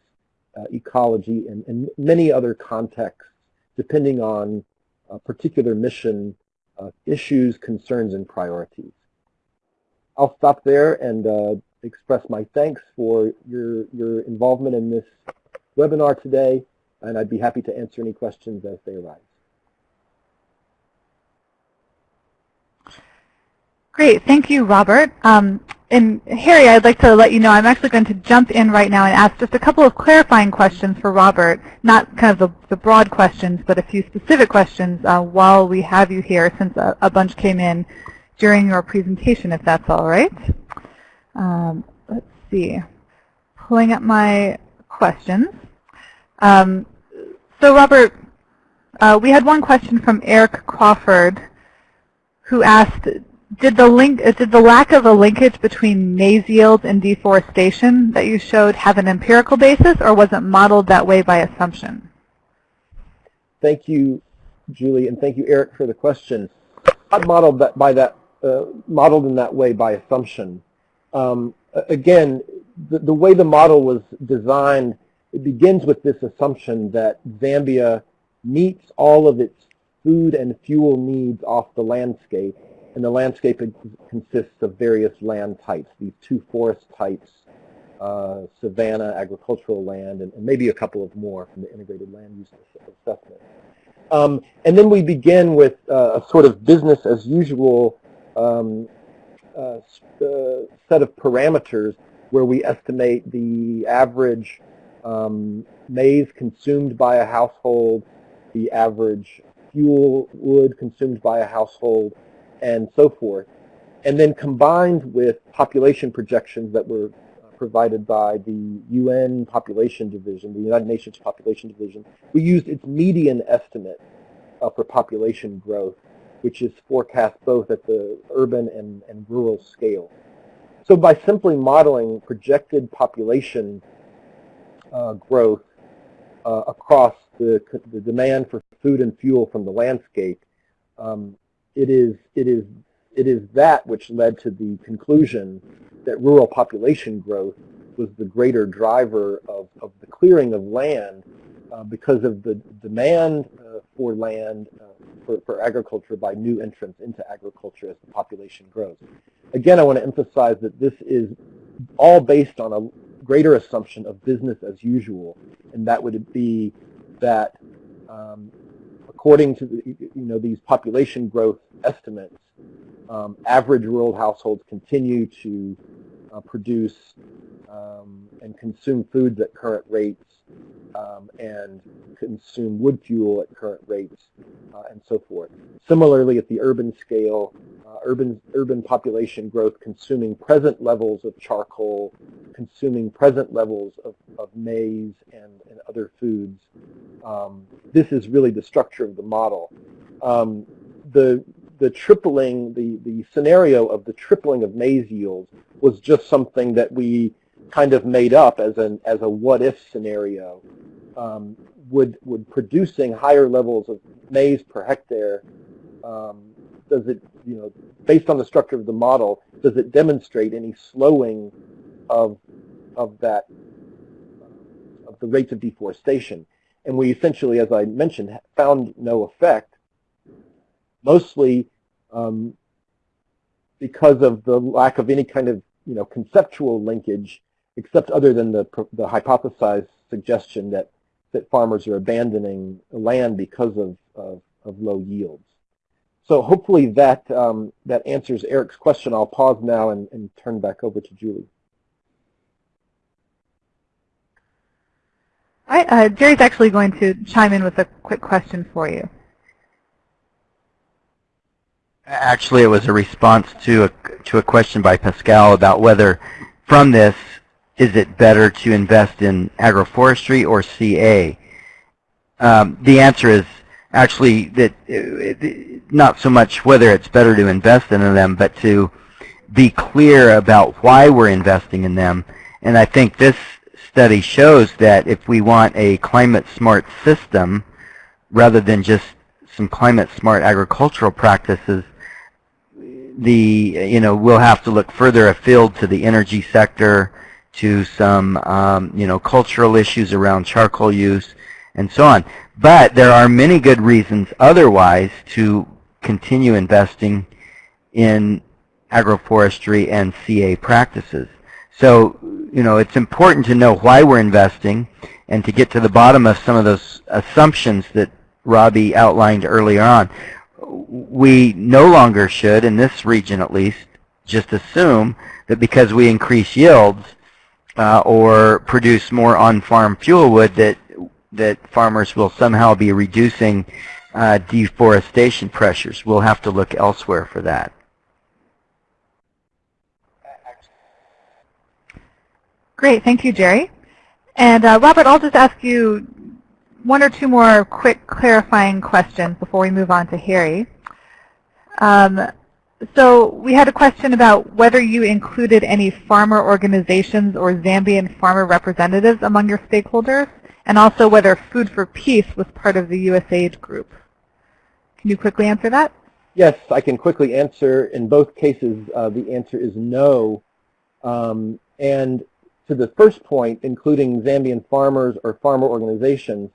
uh, ecology, and, and, many other contexts, depending on a particular mission uh, issues, concerns, and priorities. I'll stop there and uh, express my thanks for your, your involvement in this webinar today, and I'd be happy to answer any questions as they arise. Great. Thank you, Robert. Um, and Harry, I'd like to let you know I'm actually going to jump in right now and ask just a couple of clarifying questions for Robert, not kind of the, the broad questions, but a few specific questions uh, while we have you here since a, a, bunch came in during your presentation, if that's all right. Um, let's see. Pulling up my questions. Um, so Robert, uh, we had one question from Eric Crawford who asked, did the link uh, did the lack of a linkage between maize yields and deforestation that you showed have an empirical basis or was it modeled that way by assumption? Thank you, Julie, and thank you, Eric, for the question. Not modeled that by that uh, modeled in that way by assumption. Um, again, the, the way the model was designed, it begins with this assumption that Zambia meets all of its food and fuel needs off the landscape and the landscape consists of various land types, these two forest types, uh, savanna, agricultural land, and, and, maybe a couple of more from the integrated land use assessment. Um, and then we begin with uh, a sort of business as usual um, uh, uh set of parameters where we estimate the average um, maize consumed by a household, the average fuel wood consumed by a household, and so forth. And then combined with population projections that were uh, provided by the UN Population Division, the United Nations Population Division, we used its median estimate uh, for population growth, which is forecast both at the urban and, and rural scale. So by simply modeling projected population uh, growth uh, across the, the demand for food and fuel from the landscape, um, it is, it is, it is that which led to the conclusion that rural population growth was the greater driver of, of the clearing of land uh, because of the demand uh, for land uh, for, for agriculture by new entrants into agriculture as the population grows. Again, I want to emphasize that this is all based on a greater assumption of business as usual, and that would be that um, according to the, you know these population growth estimates, um, average rural households continue to uh, produce um, and consume foods at current rates um, and consume wood fuel at current rates uh, and so forth. Similarly, at the urban scale, uh, urban, urban population growth consuming present levels of charcoal, consuming present levels of, of maize and, and other foods um, this is really the structure of the model. Um, the the tripling, the, the scenario of the tripling of maize yields was just something that we kind of made up as an as a what if scenario. Um, would would producing higher levels of maize per hectare um, does it you know based on the structure of the model does it demonstrate any slowing of of that of the rates of deforestation and we essentially as I mentioned found no effect mostly um, because of the lack of any kind of you know conceptual linkage, except other than the the hypothesized suggestion that that farmers are abandoning land because of of, of low yields. So hopefully that um, that answers Eric's question. I'll pause now and, and turn back over to Julie. Right, uh, Jerry's actually going to chime in with a quick question for you. Actually, it was a response to a, to a question by Pascal about whether from this, is it better to invest in agroforestry or CA? Um, the answer is actually that uh, not so much whether it's better to invest in them, but to be clear about why we're investing in them. And I think this study shows that if we want a climate smart system, rather than just some climate smart agricultural practices, the you know we'll have to look further afield to the energy sector, to some um, you know cultural issues around charcoal use, and so on. But there are many good reasons otherwise to continue investing in agroforestry and CA practices. So you know it's important to know why we're investing and to get to the bottom of some of those assumptions that Robbie outlined earlier on we no longer should, in this region at least, just assume that because we increase yields uh, or produce more on-farm fuel wood that that farmers will somehow be reducing uh, deforestation pressures. We'll have to look elsewhere for that. Great, thank you, Jerry. And uh, Robert, I'll just ask you one or two more quick clarifying questions before we move on to Harry. Um, so we had a question about whether you included any farmer organizations or Zambian farmer representatives among your stakeholders, and also whether Food for Peace was part of the USAID group. Can you quickly answer that? Yes, I can quickly answer. In both cases, uh, the answer is no. Um, and to the first point, including Zambian farmers or farmer organizations,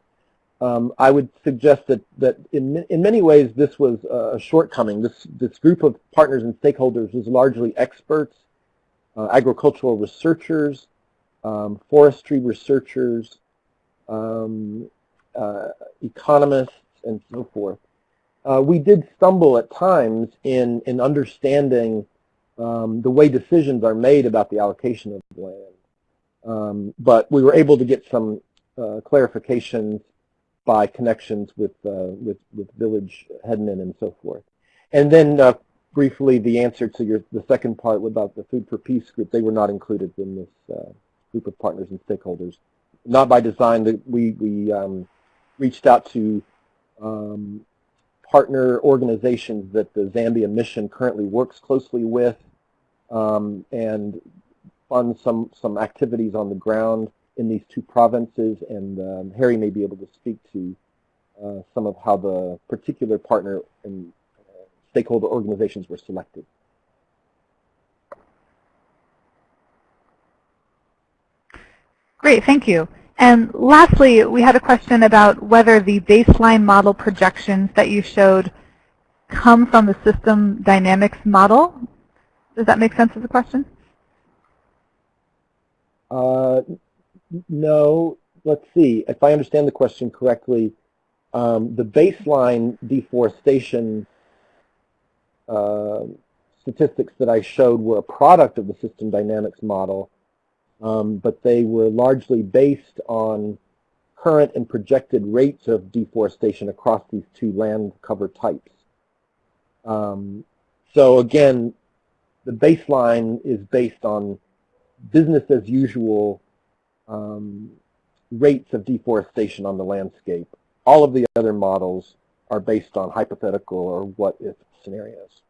um, I would suggest that, that in, in many ways this was a shortcoming. This, this group of partners and stakeholders was largely experts, uh, agricultural researchers, um, forestry researchers, um, uh, economists, and so forth. Uh, we did stumble at times in, in understanding um, the way decisions are made about the allocation of land. Um, but we were able to get some uh, clarifications by connections with, uh, with, with village headmen and so forth. And then uh, briefly the answer to your, the second part about the Food for Peace group, they were not included in this uh, group of partners and stakeholders. Not by design, we, we um, reached out to um, partner organizations that the Zambia mission currently works closely with um, and fund some, some activities on the ground in these two provinces, and um, Harry may be able to speak to uh, some of how the particular partner and uh, stakeholder organizations were selected. Great, thank you. And lastly, we had a question about whether the baseline model projections that you showed come from the system dynamics model. Does that make sense as a question? Uh, no, let's see. If I understand the question correctly, um, the baseline deforestation uh, statistics that I showed were a product of the system dynamics model, um, but they were largely based on current and projected rates of deforestation across these two land cover types. Um, so again, the baseline is based on business as usual um, rates of deforestation on the landscape. All of the other models are based on hypothetical or what-if scenarios.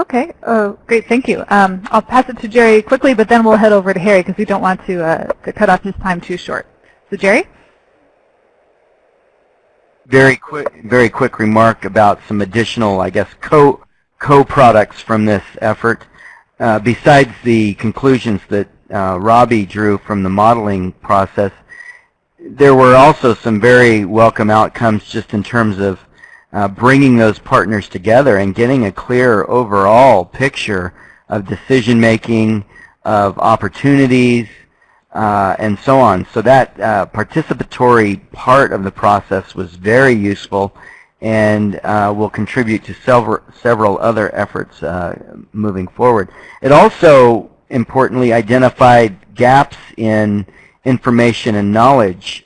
Okay, oh, great, thank you. Um, I'll pass it to Jerry quickly, but then we'll head over to Harry because we don't want to, uh, to cut off his time too short. So Jerry? Very quick, very quick remark about some additional, I guess, co co-products from this effort. Uh, besides the conclusions that uh, Robbie drew from the modeling process, there were also some very welcome outcomes just in terms of uh, bringing those partners together and getting a clear overall picture of decision making, of opportunities, uh, and so on. So that uh, participatory part of the process was very useful and uh, will contribute to several, several other efforts uh, moving forward. It also importantly identified gaps in information and knowledge.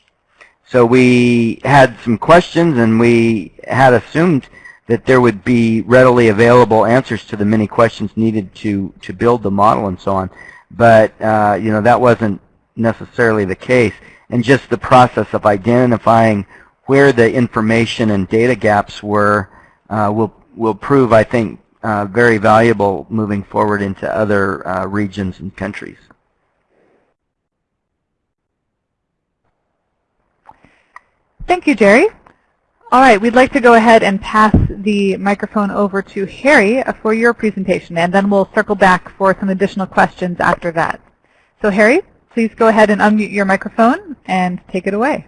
So we had some questions and we had assumed that there would be readily available answers to the many questions needed to, to build the model and so on. But uh, you know that wasn't necessarily the case. And just the process of identifying where the information and data gaps were uh, will, will prove, I think, uh, very valuable moving forward into other uh, regions and countries. Thank you, Jerry. All right, we'd like to go ahead and pass the microphone over to Harry for your presentation, and then we'll circle back for some additional questions after that. So Harry, please go ahead and unmute your microphone and take it away.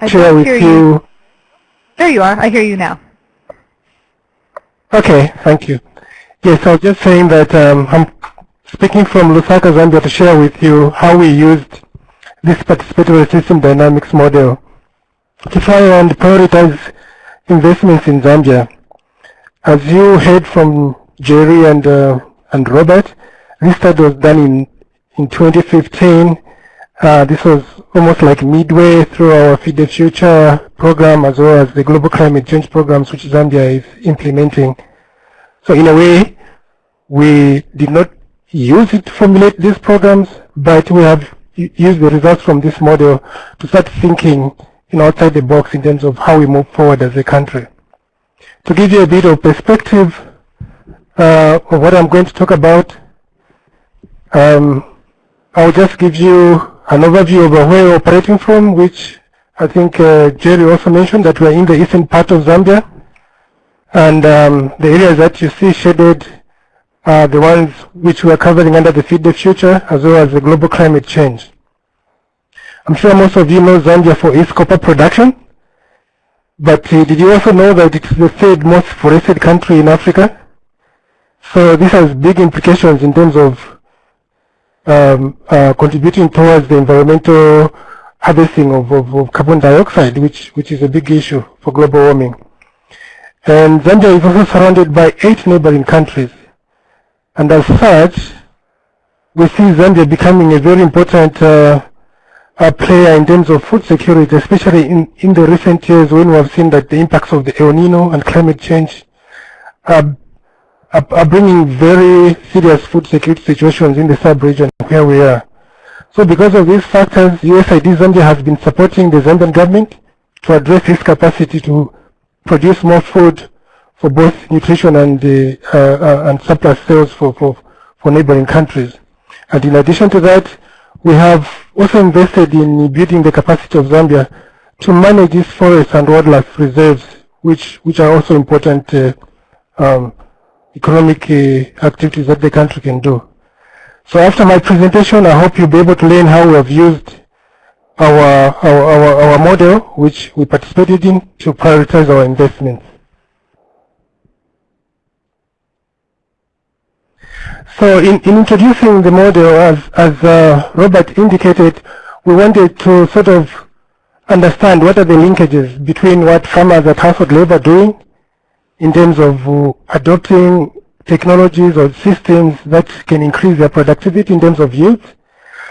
I share with you. you. There you are. I hear you now. Okay, thank you. Yes, I was just saying that um, I'm speaking from Lusaka, Zambia to share with you how we used this participatory system dynamics model to try and prioritize investments in Zambia. As you heard from Jerry and, uh, and Robert, this study was done in, in 2015 uh, this was almost like midway through our Feed the Future program as well as the global climate change programs which Zambia is implementing. So in a way, we did not use it to formulate these programs, but we have used the results from this model to start thinking you know, outside the box in terms of how we move forward as a country. To give you a bit of perspective uh, of what I'm going to talk about, um, I'll just give you an overview of where we're operating from, which I think uh, Jerry also mentioned that we're in the eastern part of Zambia. And um, the areas that you see shaded are the ones which we're covering under the Feed the Future, as well as the global climate change. I'm sure most of you know Zambia for its copper production. But uh, did you also know that it's the third most forested country in Africa? So this has big implications in terms of um, uh, contributing towards the environmental harvesting of, of, of, carbon dioxide, which, which is a big issue for global warming. And Zambia is also surrounded by eight neighboring countries. And as such, we see Zambia becoming a very important uh, player in terms of food security, especially in, in the recent years when we have seen that the impacts of the El Nino and climate change are are, are bringing very serious food security situations in the sub-region where we are. So because of these factors, USAID Zambia has been supporting the Zambian government to address its capacity to produce more food for both nutrition and, uh, uh, and surplus sales for, for, for neighboring countries. And in addition to that, we have also invested in building the capacity of Zambia to manage its forests and wildlife reserves, which, which are also important uh, um, economic uh, activities that the country can do. So after my presentation, I hope you'll be able to learn how we have used our, our, our, our model, which we participated in, to prioritize our investments. So in, in introducing the model, as, as uh, Robert indicated, we wanted to sort of understand what are the linkages between what farmers at household level are doing in terms of uh, adopting technologies or systems that can increase their productivity in terms of yield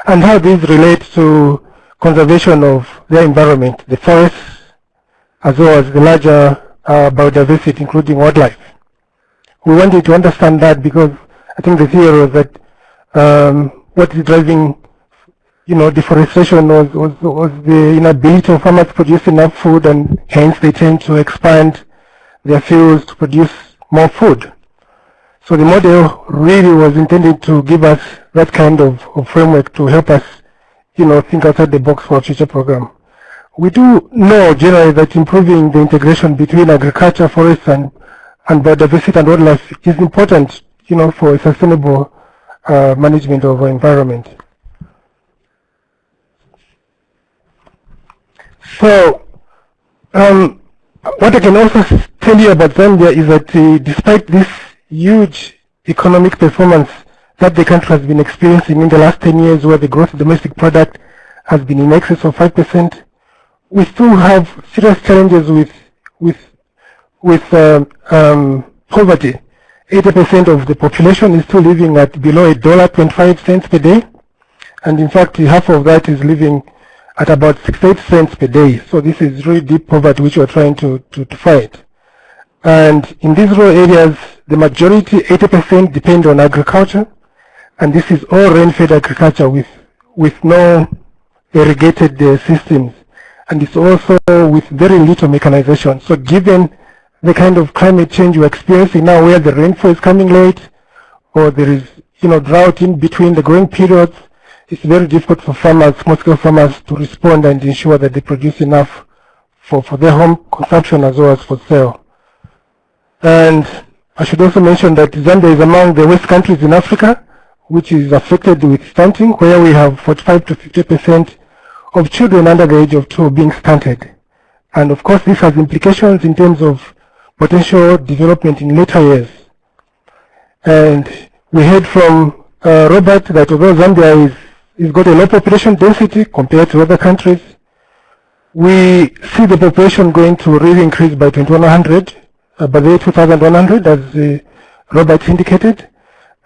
and how these relate to conservation of their environment, the forests, as well as the larger uh, biodiversity, including wildlife. We wanted to understand that because I think the theory was that um, what is driving you know, deforestation was, was, was the inability of farmers to produce enough food and hence they tend to expand their fields to produce more food. So the model really was intended to give us that kind of, of framework to help us, you know, think outside the box for a future program. We do know generally that improving the integration between agriculture, forests, and, and biodiversity and wildlife is important, you know, for sustainable uh, management of our environment. So, um, what I can also tell you about Zambia is that uh, despite this huge economic performance that the country has been experiencing in the last 10 years where the gross domestic product has been in excess of 5%, we still have serious challenges with, with, with um, um, poverty. 80% of the population is still living at below a dollar 25 cents per day. And in fact, half of that is living at about 68 cents per day. So this is really deep poverty which we're trying to, to, to fight. And in these rural areas, the majority, 80% depend on agriculture. And this is all rain-fed agriculture with, with no irrigated uh, systems. And it's also with very little mechanization. So given the kind of climate change we're experiencing now where the rainfall is coming late or there is you know, drought in between the growing periods, it's very difficult for farmers, small-scale farmers, to respond and ensure that they produce enough for, for their home consumption as well as for sale. And I should also mention that Zambia is among the worst countries in Africa, which is affected with stunting, where we have 45 to 50 percent of children under the age of two being stunted. And of course, this has implications in terms of potential development in later years. And we heard from uh, Robert that although Zambia is it's got a low population density compared to other countries. We see the population going to really increase by 2100, uh, by the year 2100, as uh, Robert indicated.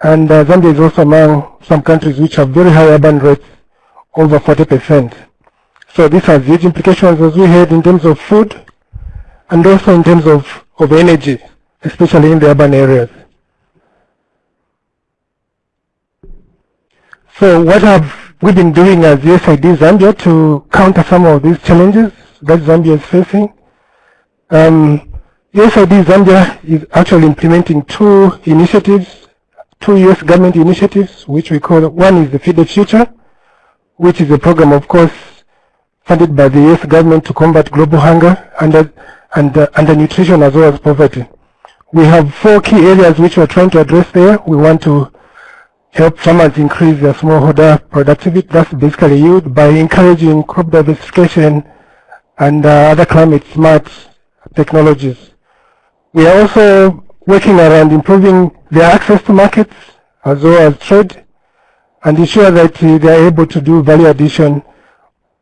And uh, Zambia is also among some countries which have very high urban rates, over 40%. So this has huge implications, as we heard, in terms of food and also in terms of, of energy, especially in the urban areas. So what have we been doing as USAID Zambia to counter some of these challenges that Zambia is facing? Um, USAID Zambia is actually implementing two initiatives, two US government initiatives, which we call, one is the Feed the Future, which is a program, of course, funded by the US government to combat global hunger and, and uh, undernutrition as well as poverty. We have four key areas which we're trying to address there. We want to help farmers increase their smallholder productivity, that's basically yield, by encouraging crop diversification and uh, other climate smart technologies. We are also working around improving their access to markets as well as trade and ensure that they are able to do value addition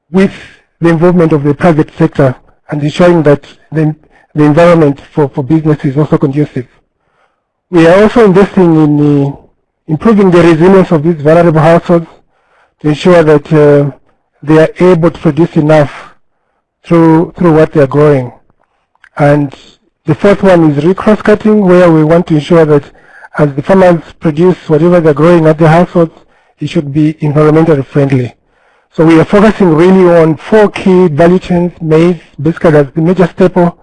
with the involvement of the private sector and ensuring that the, the environment for, for business is also conducive. We are also investing in uh, improving the resilience of these vulnerable households to ensure that uh, they are able to produce enough through, through what they are growing. And the fourth one is cross cutting, where we want to ensure that as the farmers produce whatever they're growing at their households, it should be environmentally friendly. So we are focusing really on four key value chains, maize, basically as the major staple,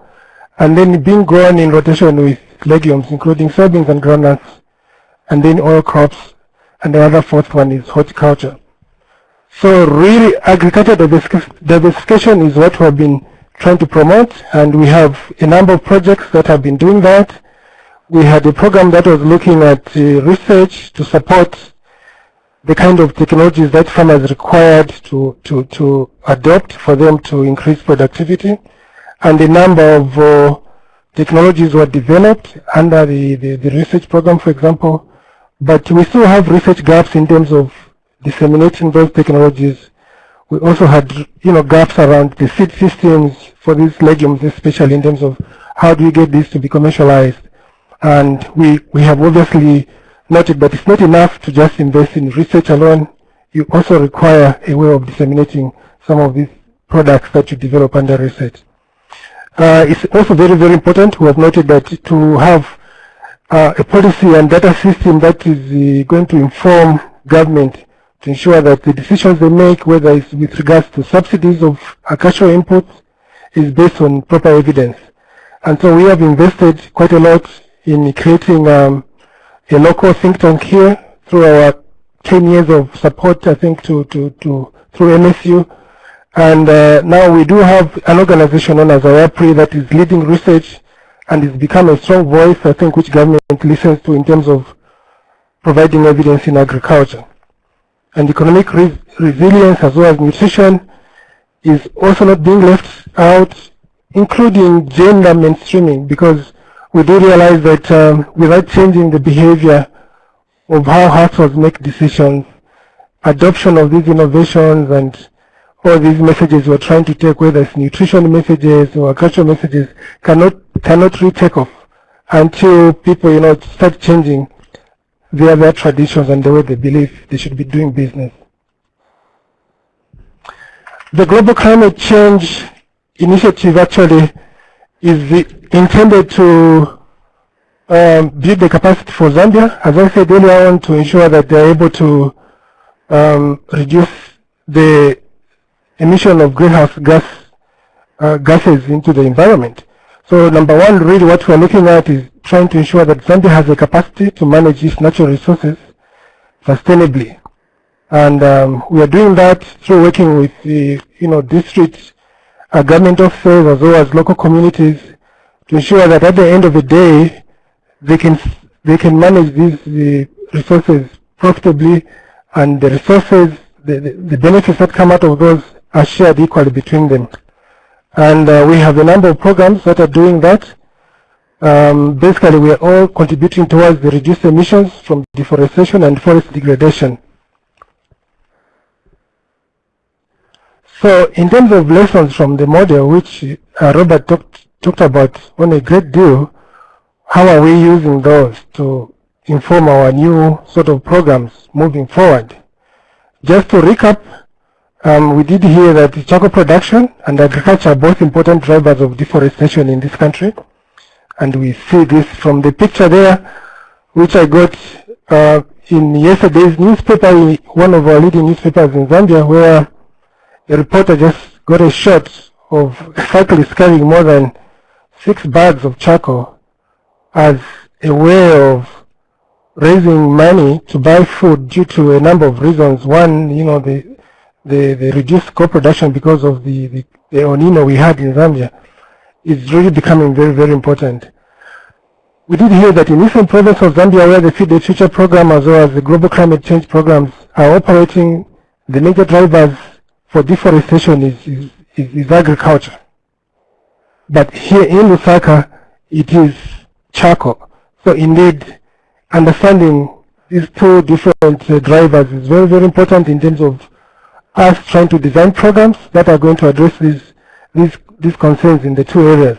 and then being grown in rotation with legumes, including soybeans and groundnuts, and then oil crops, and the other fourth one is horticulture. So really, agriculture diversification is what we have been trying to promote, and we have a number of projects that have been doing that. We had a program that was looking at uh, research to support the kind of technologies that farmers required to, to, to adopt for them to increase productivity. And a number of uh, technologies were developed under the, the, the research program, for example, but we still have research gaps in terms of disseminating those technologies. We also had, you know, gaps around the seed systems for these legumes, especially in terms of how do we get this to be commercialized. And we, we have obviously noted that it's not enough to just invest in research alone. You also require a way of disseminating some of these products that you develop under research. Uh, it's also very, very important. We have noted that to have uh, a policy and data system that is uh, going to inform government to ensure that the decisions they make, whether it's with regards to subsidies of agricultural inputs, is based on proper evidence. And so we have invested quite a lot in creating um, a local think tank here through our 10 years of support, I think, to, to, to through MSU. And uh, now we do have an organization known as IAPRI that is leading research and it's become a strong voice, I think, which government listens to in terms of providing evidence in agriculture. And economic re resilience as well as nutrition is also not being left out, including gender mainstreaming, because we do realize that um, without changing the behavior of how households make decisions, adoption of these innovations and all these messages we're trying to take, whether it's nutrition messages or agricultural messages, cannot cannot really take off until people, you know, start changing their their traditions and the way they believe they should be doing business. The Global Climate Change Initiative actually is intended to um, build the capacity for Zambia, as I said earlier on, to ensure that they're able to um, reduce the emission of greenhouse gas uh, gases into the environment. So number one, really what we're looking at is trying to ensure that Zambia has the capacity to manage its natural resources sustainably. And um, we are doing that through working with the you know, district uh, government officers as well as local communities to ensure that at the end of the day, they can, they can manage these the resources profitably and the resources, the, the, the benefits that come out of those are shared equally between them. And uh, we have a number of programs that are doing that. Um, basically, we are all contributing towards the reduced emissions from deforestation and forest degradation. So in terms of lessons from the model, which uh, Robert talked, talked about on a great deal, how are we using those to inform our new sort of programs moving forward? Just to recap, um, we did hear that charcoal production and agriculture are both important drivers of deforestation in this country. And we see this from the picture there, which I got uh, in yesterday's newspaper, one of our leading newspapers in Zambia, where a reporter just got a shot of a cyclist carrying more than six bags of charcoal as a way of raising money to buy food due to a number of reasons. One, you know, the the, the reduced co-production because of the, the, the we had in Zambia is really becoming very, very important. We did hear that in Eastern Province of Zambia where the Feed the Future program as well as the Global Climate Change programs are operating, the major drivers for deforestation is, is, is, is agriculture. But here in Lusaka, it is charcoal. So indeed, understanding these two different uh, drivers is very, very important in terms of us trying to design programs that are going to address these, these, these concerns in the two areas.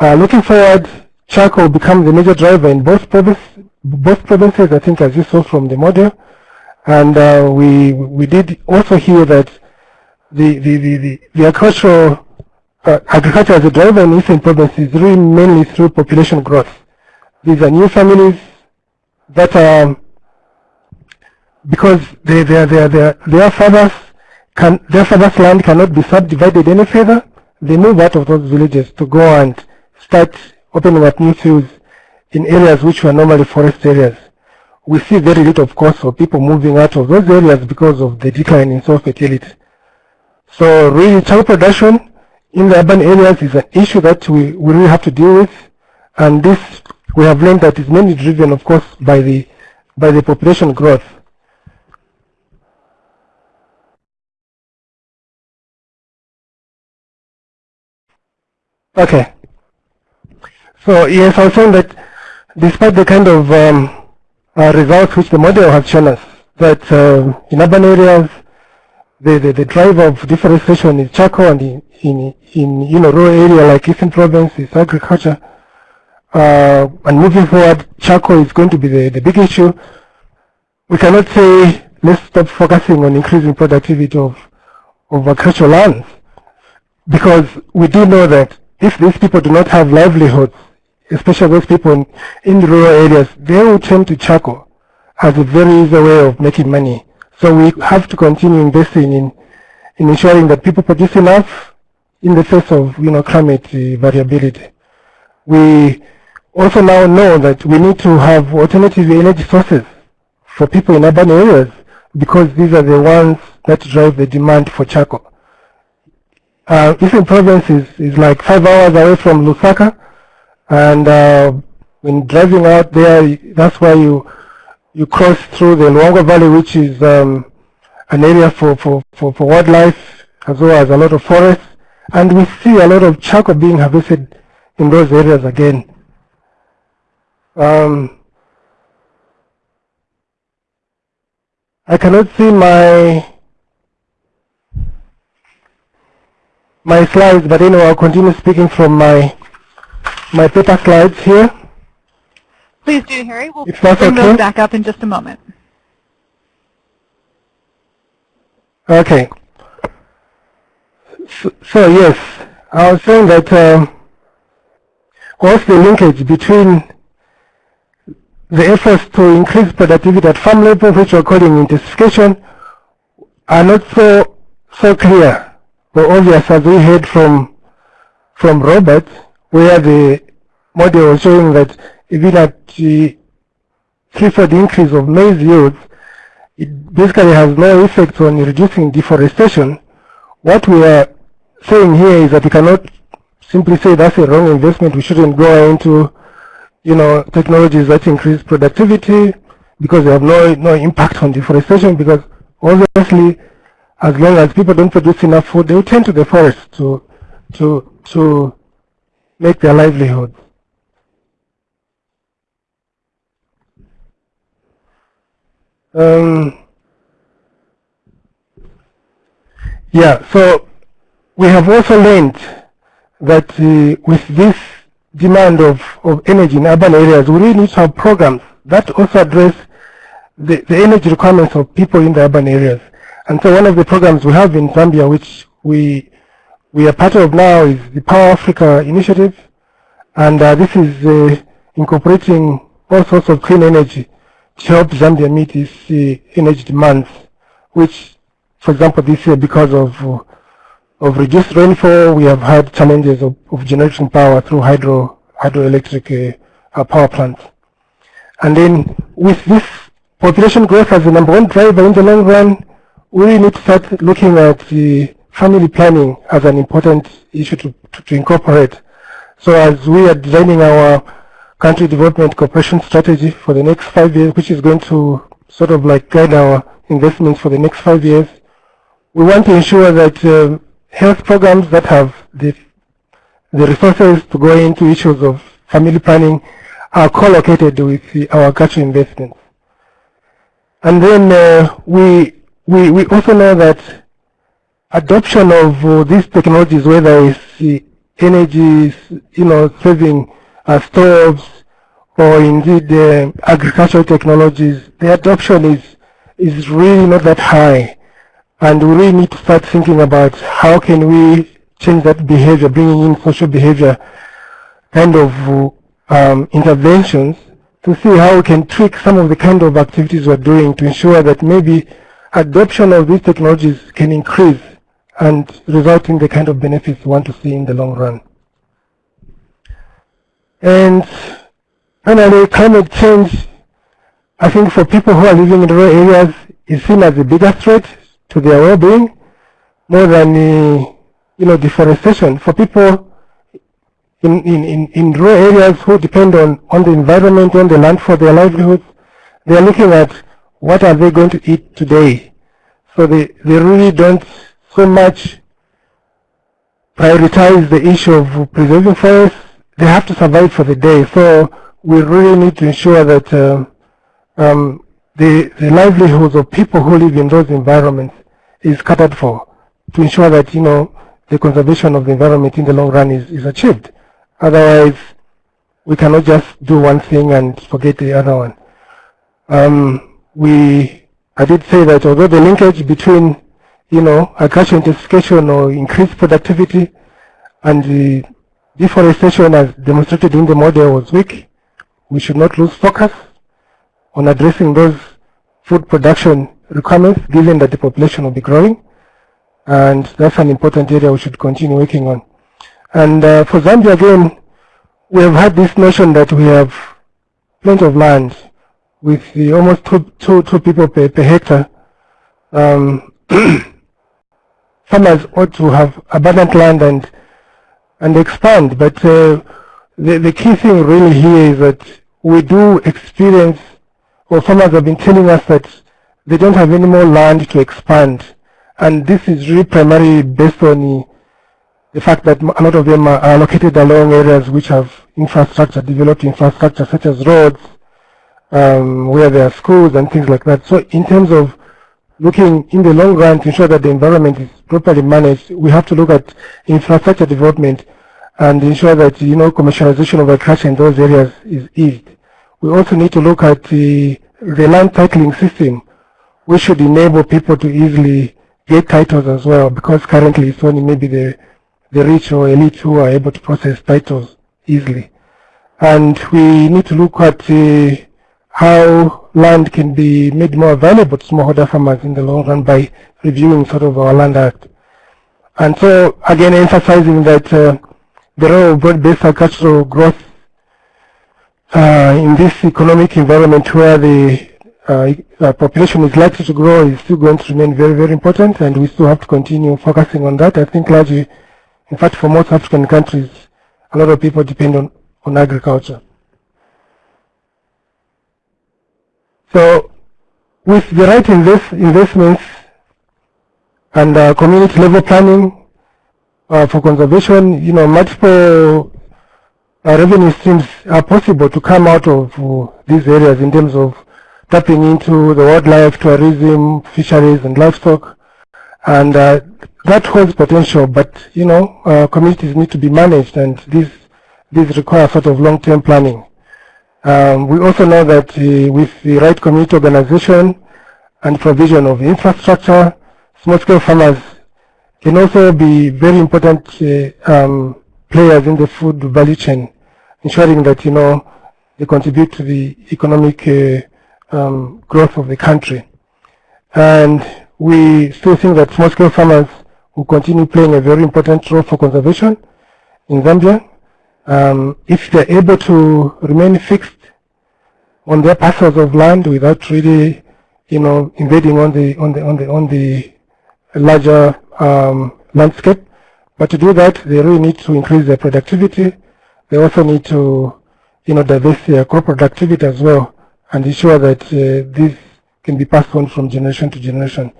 Uh, looking forward, charcoal will become the major driver in both, province, both provinces, I think, as you saw from the model. And uh, we, we did also hear that the, the, the, the, the agricultural, uh, agriculture as a driver in Eastern Province is really mainly through population growth. These are new families that are because they, they, they, they, their fathers can, their father's land cannot be subdivided any further, they move out of those villages to go and start opening up new fields in areas which were normally forest areas. We see very little, of course, for people moving out of those areas because of the decline in soil fertility. So really, child production in the urban areas is an issue that we, we really have to deal with. And this, we have learned that is mainly driven, of course, by the, by the population growth. Okay. So yes, I was saying that despite the kind of um, uh, results which the model has shown us, that uh, in urban areas, the, the, the driver of deforestation is charcoal, and in, in, in you know rural area like Eastern Province is agriculture. Uh, and moving forward, charcoal is going to be the, the big issue. We cannot say let's stop focusing on increasing productivity of of agricultural lands. Because we do know that if these people do not have livelihoods, especially those people in, in rural areas, they will turn to charcoal as a very easy way of making money. So we have to continue investing in, in ensuring that people produce enough in the face of you know, climate uh, variability. We also now know that we need to have alternative energy sources for people in urban areas because these are the ones that drive the demand for charcoal. Uh, Eastern Province is, is like five hours away from Lusaka, and uh, when driving out there, that's why you you cross through the Luangwa Valley, which is um, an area for, for, for, for wildlife, as well as a lot of forests, and we see a lot of charcoal being harvested in those areas again. Um, I cannot see my my slides, but anyway, I'll continue speaking from my my paper slides here. Please do, Harry. We'll If that's bring okay. those back up in just a moment. Okay. So, so yes, I was saying that um, what's the linkage between the efforts to increase productivity at farm level, which we're calling intensification, are not so so clear or obvious as we heard from from Robert, where the model was showing that even at the threefold increase of maize yields, it basically has no effect on reducing deforestation. What we are saying here is that we cannot simply say that's a wrong investment. We shouldn't go into, you know, technologies that increase productivity because they have no no impact on deforestation. Because obviously, as long as people don't produce enough food, they will turn to the forest to to to make their livelihood. Um, yeah, so we have also learned that uh, with this demand of, of energy in urban areas, we really need to have programs that also address the, the energy requirements of people in the urban areas. And so one of the programs we have in Zambia, which we, we are part of now, is the Power Africa initiative. And uh, this is uh, incorporating all sorts of clean energy to help Zambia meet its uh, energy demands, which, for example, this year, because of uh, of reduced rainfall, we have had challenges of, of generating power through hydro hydroelectric uh, uh, power plants. And then with this population growth as the number one driver in the long run, we need to start looking at the family planning as an important issue to, to, to incorporate. So as we are designing our country development cooperation strategy for the next five years, which is going to sort of like guide our investments for the next five years, we want to ensure that um, health programs that have the, the resources to go into issues of family planning are co-located with the, agricultural investments. And then uh, we, we, we also know that adoption of uh, these technologies, whether it's the energy, you know, saving uh, stoves or indeed uh, agricultural technologies, the adoption is, is really not that high. And we really need to start thinking about how can we change that behavior, bringing in social behavior kind of um, interventions to see how we can tweak some of the kind of activities we're doing to ensure that maybe adoption of these technologies can increase and result in the kind of benefits we want to see in the long run. And finally, climate change, I think for people who are living in rural areas, is seen as a bigger threat to their well-being more than you know deforestation. For people in, in, in, in rural areas who depend on, on the environment, on the land for their livelihoods, they are looking at what are they going to eat today. So they, they really don't so much prioritize the issue of preserving forests. They have to survive for the day. So we really need to ensure that uh, um, the, the livelihoods of people who live in those environments is catered for to ensure that, you know, the conservation of the environment in the long run is, is achieved. Otherwise, we cannot just do one thing and forget the other one. Um, we, I did say that although the linkage between you know, agricultural intensification or increased productivity, and the deforestation as demonstrated in the model was weak. We should not lose focus on addressing those food production requirements given that the population will be growing. And that's an important area we should continue working on. And uh, for Zambia again, we have had this notion that we have plenty of land with the almost two, two, two people per, per hectare. Um, (clears throat) farmers ought to have abundant land and and expand. But uh, the, the key thing really here is that we do experience, or farmers have been telling us that they don't have any more land to expand. And this is really primarily based on the, the fact that a lot of them are located along areas which have infrastructure, developed infrastructure such as roads, um, where there are schools and things like that. So in terms of looking in the long run to ensure that the environment is properly managed, we have to look at infrastructure development and ensure that you know commercialization of agriculture in those areas is eased. We also need to look at the, the land titling system, which should enable people to easily get titles as well, because currently it's only maybe the the rich or elite who are able to process titles easily. And we need to look at uh, how land can be made more valuable to smallholder farmers in the long run by reviewing sort of our land act. And so again emphasizing that uh, the role of broad-based agricultural growth uh, in this economic environment where the uh, uh, population is likely to grow is still going to remain very, very important and we still have to continue focusing on that. I think largely, in fact, for most African countries, a lot of people depend on, on agriculture. So with the right invest, investments and uh, community level planning uh, for conservation, you know, multiple uh, revenue streams are possible to come out of these areas in terms of tapping into the wildlife, tourism, fisheries, and livestock. And uh, that holds potential, but, you know, uh, communities need to be managed, and these, these require sort of long-term planning. Um, we also know that uh, with the right community organization and provision of infrastructure, small-scale farmers can also be very important uh, um, players in the food value chain, ensuring that, you know, they contribute to the economic uh, um, growth of the country. And we still think that small-scale farmers will continue playing a very important role for conservation in Zambia um, if they're able to remain fixed on their parcels of land without really, you know, invading on the on the on the on the larger um, landscape. But to do that, they really need to increase their productivity. They also need to, you know, divest their crop productivity as well, and ensure that uh, this can be passed on from generation to generation.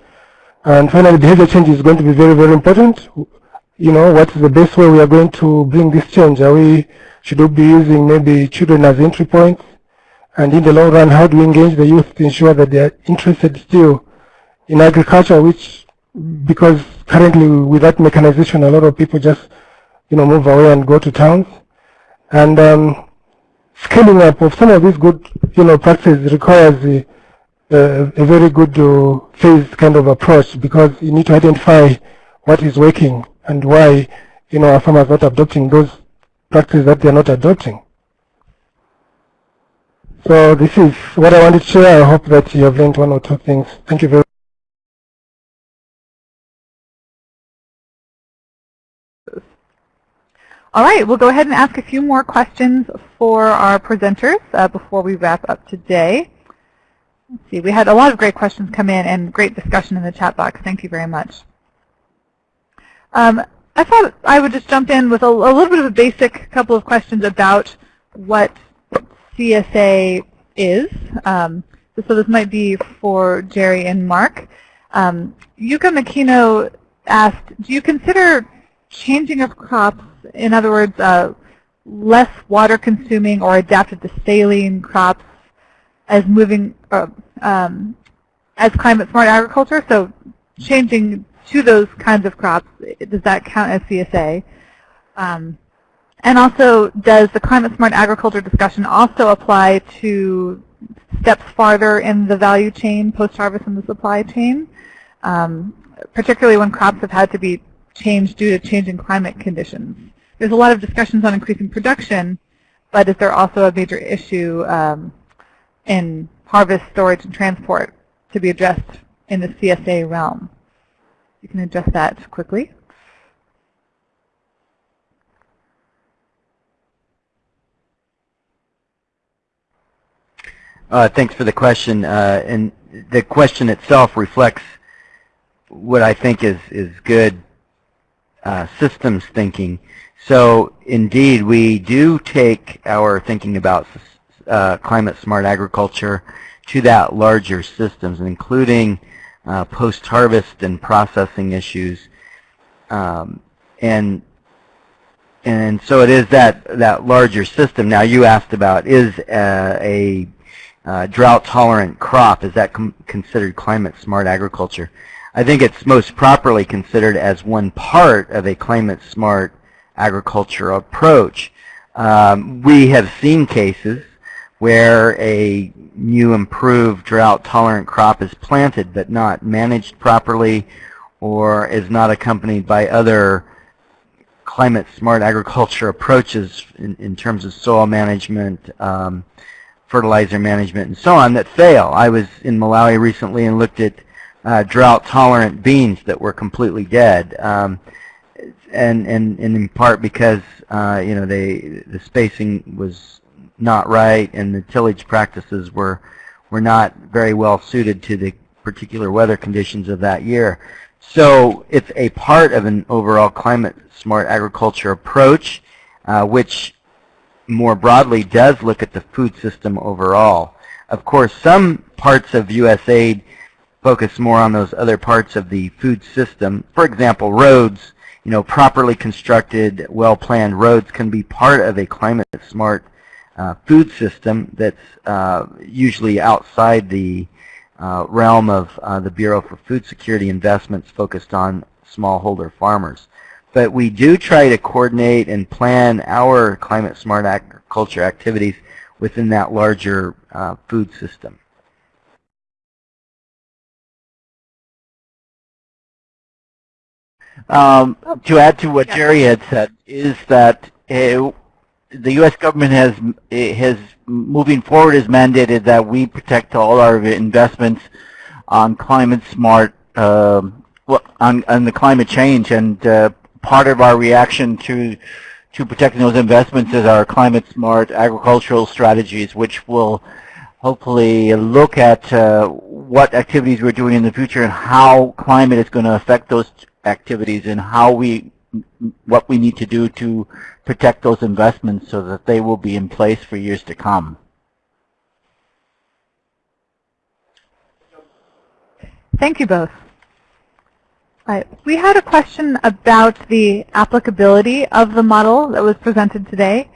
And finally, behavior change is going to be very, very important you know, what is the best way we are going to bring this change? Are we, should we be using maybe children as entry points? And in the long run, how do we engage the youth to ensure that they are interested still in agriculture, which, because currently without mechanization, a lot of people just, you know, move away and go to towns. And um, scaling up of some of these good, you know, practices requires a, a, a very good uh, phased kind of approach because you need to identify what is working and why you know our farmers not adopting those practices that they are not adopting. So this is what I wanted to share. I hope that you have learned one or two things. Thank you very much. All right, we'll go ahead and ask a few more questions for our presenters uh, before we wrap up today. Let's see, we had a lot of great questions come in and great discussion in the chat box. Thank you very much. Um, I thought I would just jump in with a, a, little bit of a basic couple of questions about what CSA is. Um, so this might be for Jerry and Mark. Um, Yuka Makino asked, do you consider changing of crops, in other words, uh, less water consuming or adapted to saline crops as moving uh, um, as climate smart agriculture? So changing to those kinds of crops, does that count as CSA? Um, and also, does the climate smart agriculture discussion also apply to steps farther in the value chain, post-harvest in the supply chain? Um, particularly when crops have had to be changed due to changing climate conditions. There's a lot of discussions on increasing production, but is there also a major issue um, in harvest, storage, and transport to be addressed in the CSA realm? You can adjust that quickly. Uh, thanks for the question. Uh, and the question itself reflects what I think is, is good uh, systems thinking. So indeed, we do take our thinking about uh, climate smart agriculture to that larger systems, including uh, post-harvest and processing issues. Um, and and so it is that that larger system. Now you asked about is uh, a uh, drought-tolerant crop, is that considered climate-smart agriculture? I think it's most properly considered as one part of a climate-smart agriculture approach. Um, we have seen cases where a new improved drought-tolerant crop is planted but not managed properly or is not accompanied by other climate-smart agriculture approaches in, in terms of soil management, um, fertilizer management, and so on that fail. I was in Malawi recently and looked at uh, drought-tolerant beans that were completely dead, um, and, and, and in part because uh, you know they the spacing was not right and the tillage practices were were not very well suited to the particular weather conditions of that year. So it's a part of an overall climate smart agriculture approach, uh, which more broadly does look at the food system overall. Of course, some parts of USAID focus more on those other parts of the food system. For example, roads, you know, properly constructed, well-planned roads can be part of a climate-smart uh, food system that's uh, usually outside the uh, realm of uh, the Bureau for Food Security investments focused on smallholder farmers. But we do try to coordinate and plan our climate smart agriculture activities within that larger uh, food system. Um, to add to what Jerry had said, is that uh, the U.S. government has has moving forward has mandated that we protect all our investments on climate smart, uh, on, on the climate change, and uh, part of our reaction to to protecting those investments is our climate smart agricultural strategies, which will hopefully look at uh, what activities we're doing in the future and how climate is going to affect those activities and how we what we need to do to protect those investments so that they will be in place for years to come. Thank you both. Right. We had a question about the applicability of the model that was presented today.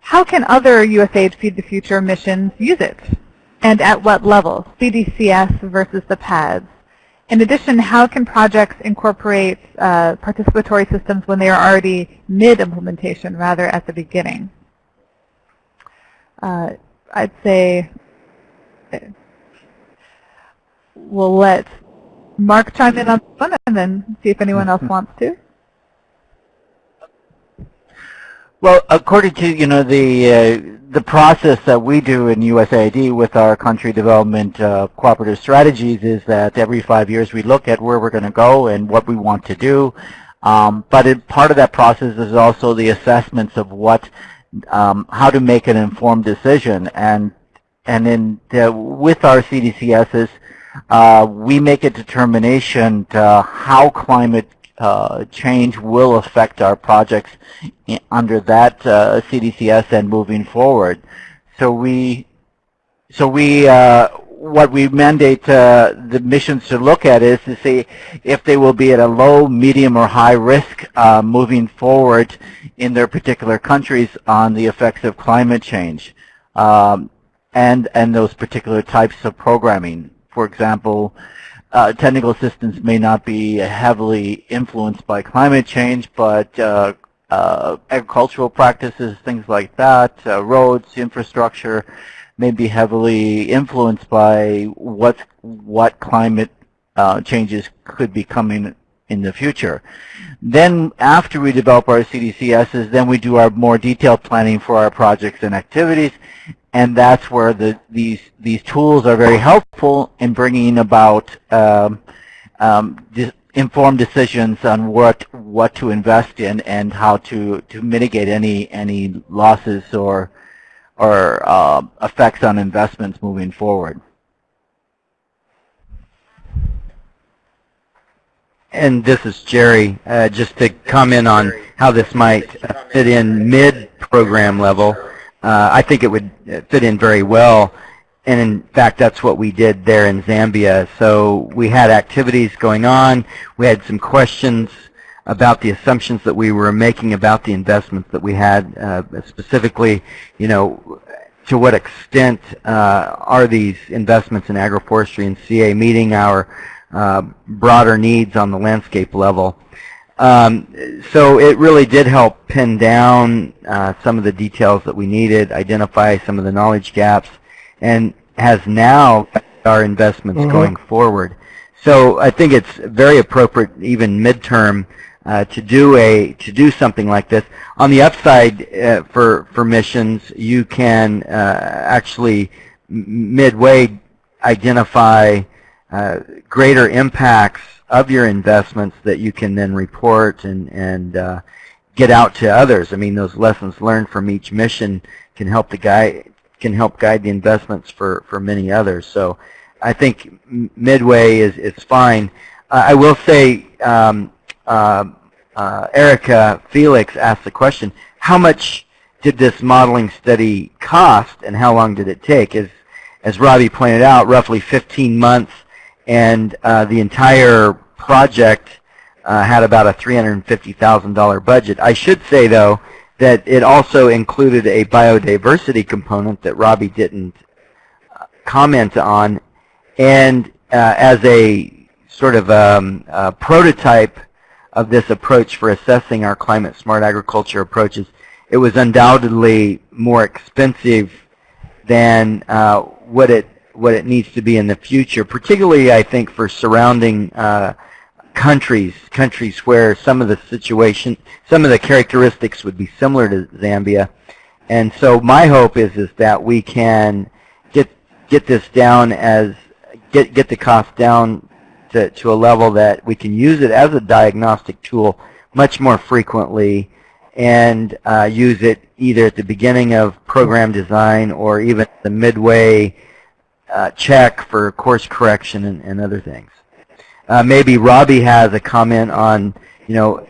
How can other USAID Feed the Future missions use it? And at what level, CDCS versus the PADS? In addition, how can projects incorporate uh, participatory systems when they are already mid-implementation rather at the beginning? Uh, I'd say we'll let Mark chime in on one and then see if anyone else wants to. Well, according to you know the uh, the process that we do in USAID with our country development uh, cooperative strategies is that every five years we look at where we're going to go and what we want to do. Um, but it, part of that process is also the assessments of what, um, how to make an informed decision. And and in the, with our CDCSs, uh, we make a determination how climate uh, change will affect our projects under that uh, CDCS and moving forward. So we, so we, uh, what we mandate uh, the missions to look at is to see if they will be at a low, medium, or high risk uh, moving forward in their particular countries on the effects of climate change um, and, and those particular types of programming. For example, uh, technical assistance may not be heavily influenced by climate change, but uh, uh, agricultural practices, things like that, uh, roads, infrastructure, may be heavily influenced by what what climate uh, changes could be coming in the future. Then after we develop our CDCSs, then we do our more detailed planning for our projects and activities, and that's where the, these, these tools are very helpful in bringing about um, um, informed decisions on what, what to invest in and how to, to mitigate any, any losses or, or uh, effects on investments moving forward. And this is Jerry. Uh, just to comment on how this might fit in mid-program level, uh, I think it would fit in very well. And in fact, that's what we did there in Zambia. So we had activities going on. We had some questions about the assumptions that we were making about the investments that we had, uh, specifically, you know, to what extent uh, are these investments in agroforestry and CA meeting our uh, broader needs on the landscape level. Um, so it really did help pin down uh, some of the details that we needed, identify some of the knowledge gaps, and has now our investments mm -hmm. going forward. So I think it's very appropriate, even midterm, uh, to do a to do something like this. On the upside, uh, for for missions, you can uh, actually midway identify uh, greater impacts of your investments that you can then report and, and uh, get out to others. I mean, those lessons learned from each mission can help the guide can help guide the investments for, for many others. So I think Midway is, is fine. Uh, I will say, um, uh, uh, Erica Felix asked the question, how much did this modeling study cost and how long did it take? As, as Robbie pointed out, roughly 15 months and uh, the entire project uh, had about a $350,000 budget. I should say, though, that it also included a biodiversity component that Robbie didn't uh, comment on, and uh, as a sort of um, a prototype of this approach for assessing our climate-smart agriculture approaches, it was undoubtedly more expensive than uh, what it what it needs to be in the future, particularly I think for surrounding uh, countries, countries where some of the situation, some of the characteristics would be similar to Zambia. And so my hope is is that we can get get this down as get get the cost down to to a level that we can use it as a diagnostic tool much more frequently and uh, use it either at the beginning of program design or even the midway uh, check for course correction and, and other things. Uh, maybe Robbie has a comment on, you know,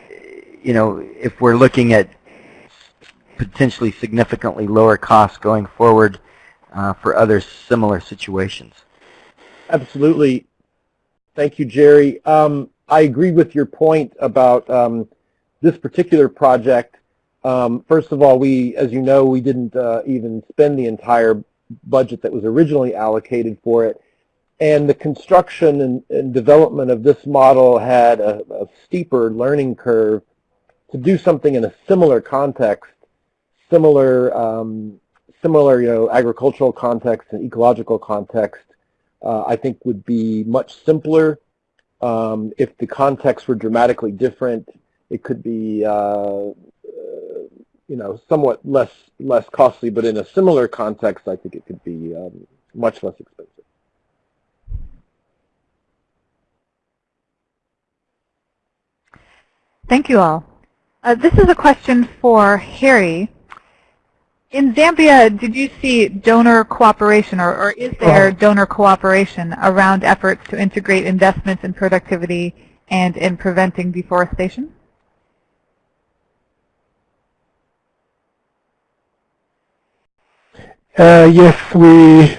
you know, if we're looking at potentially significantly lower costs going forward uh, for other similar situations. Absolutely. Thank you, Jerry. Um, I agree with your point about um, this particular project. Um, first of all, we, as you know, we didn't uh, even spend the entire budget that was originally allocated for it. And the construction and, and development of this model had a, a, steeper learning curve to do something in a similar context, similar, um, similar, you know, agricultural context and ecological context. Uh, I think would be much simpler. Um, if the contexts were dramatically different, it could be uh, you know, somewhat less less costly, but in a similar context, I think it could be um, much less expensive. Thank you all. Uh, this is a question for Harry. In Zambia, did you see donor cooperation, or, or is there donor cooperation around efforts to integrate investments in productivity and in preventing deforestation? Uh, yes, we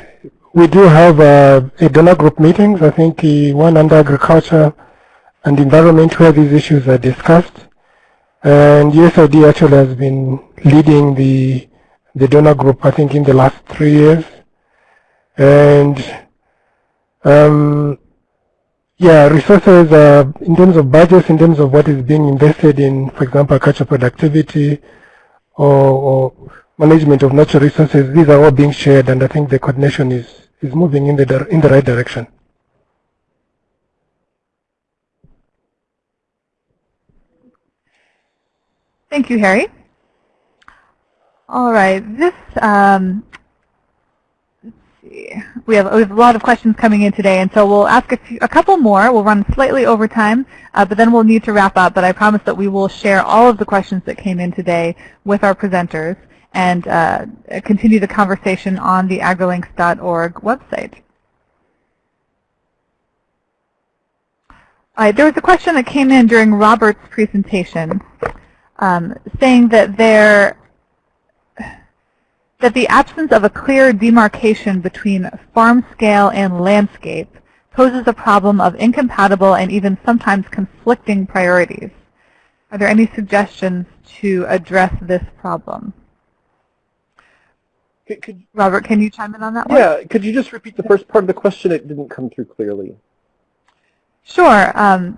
we do have uh, a donor group meetings. I think the one under agriculture and environment where these issues are discussed. And USAID actually has been leading the the donor group, I think, in the last three years. And um, yeah, resources uh, in terms of budgets, in terms of what is being invested in, for example, agriculture productivity or, or management of natural resources, these are all being shared and I think the coordination is, is moving in the, in the right direction. Thank you, Harry. All right, this, um, we have, we have a lot of questions coming in today, and so we'll ask a, few, a couple more. We'll run slightly over time, uh, but then we'll need to wrap up. But I promise that we will share all of the questions that came in today with our presenters and uh, continue the conversation on the agrilinks.org website. Right, there was a question that came in during Robert's presentation um, saying that there that the absence of a clear demarcation between farm scale and landscape poses a problem of incompatible and even sometimes conflicting priorities. Are there any suggestions to address this problem? Could, could, Robert, can you chime in on that one? Yeah, could you just repeat the first part of the question? It didn't come through clearly. Sure. Um,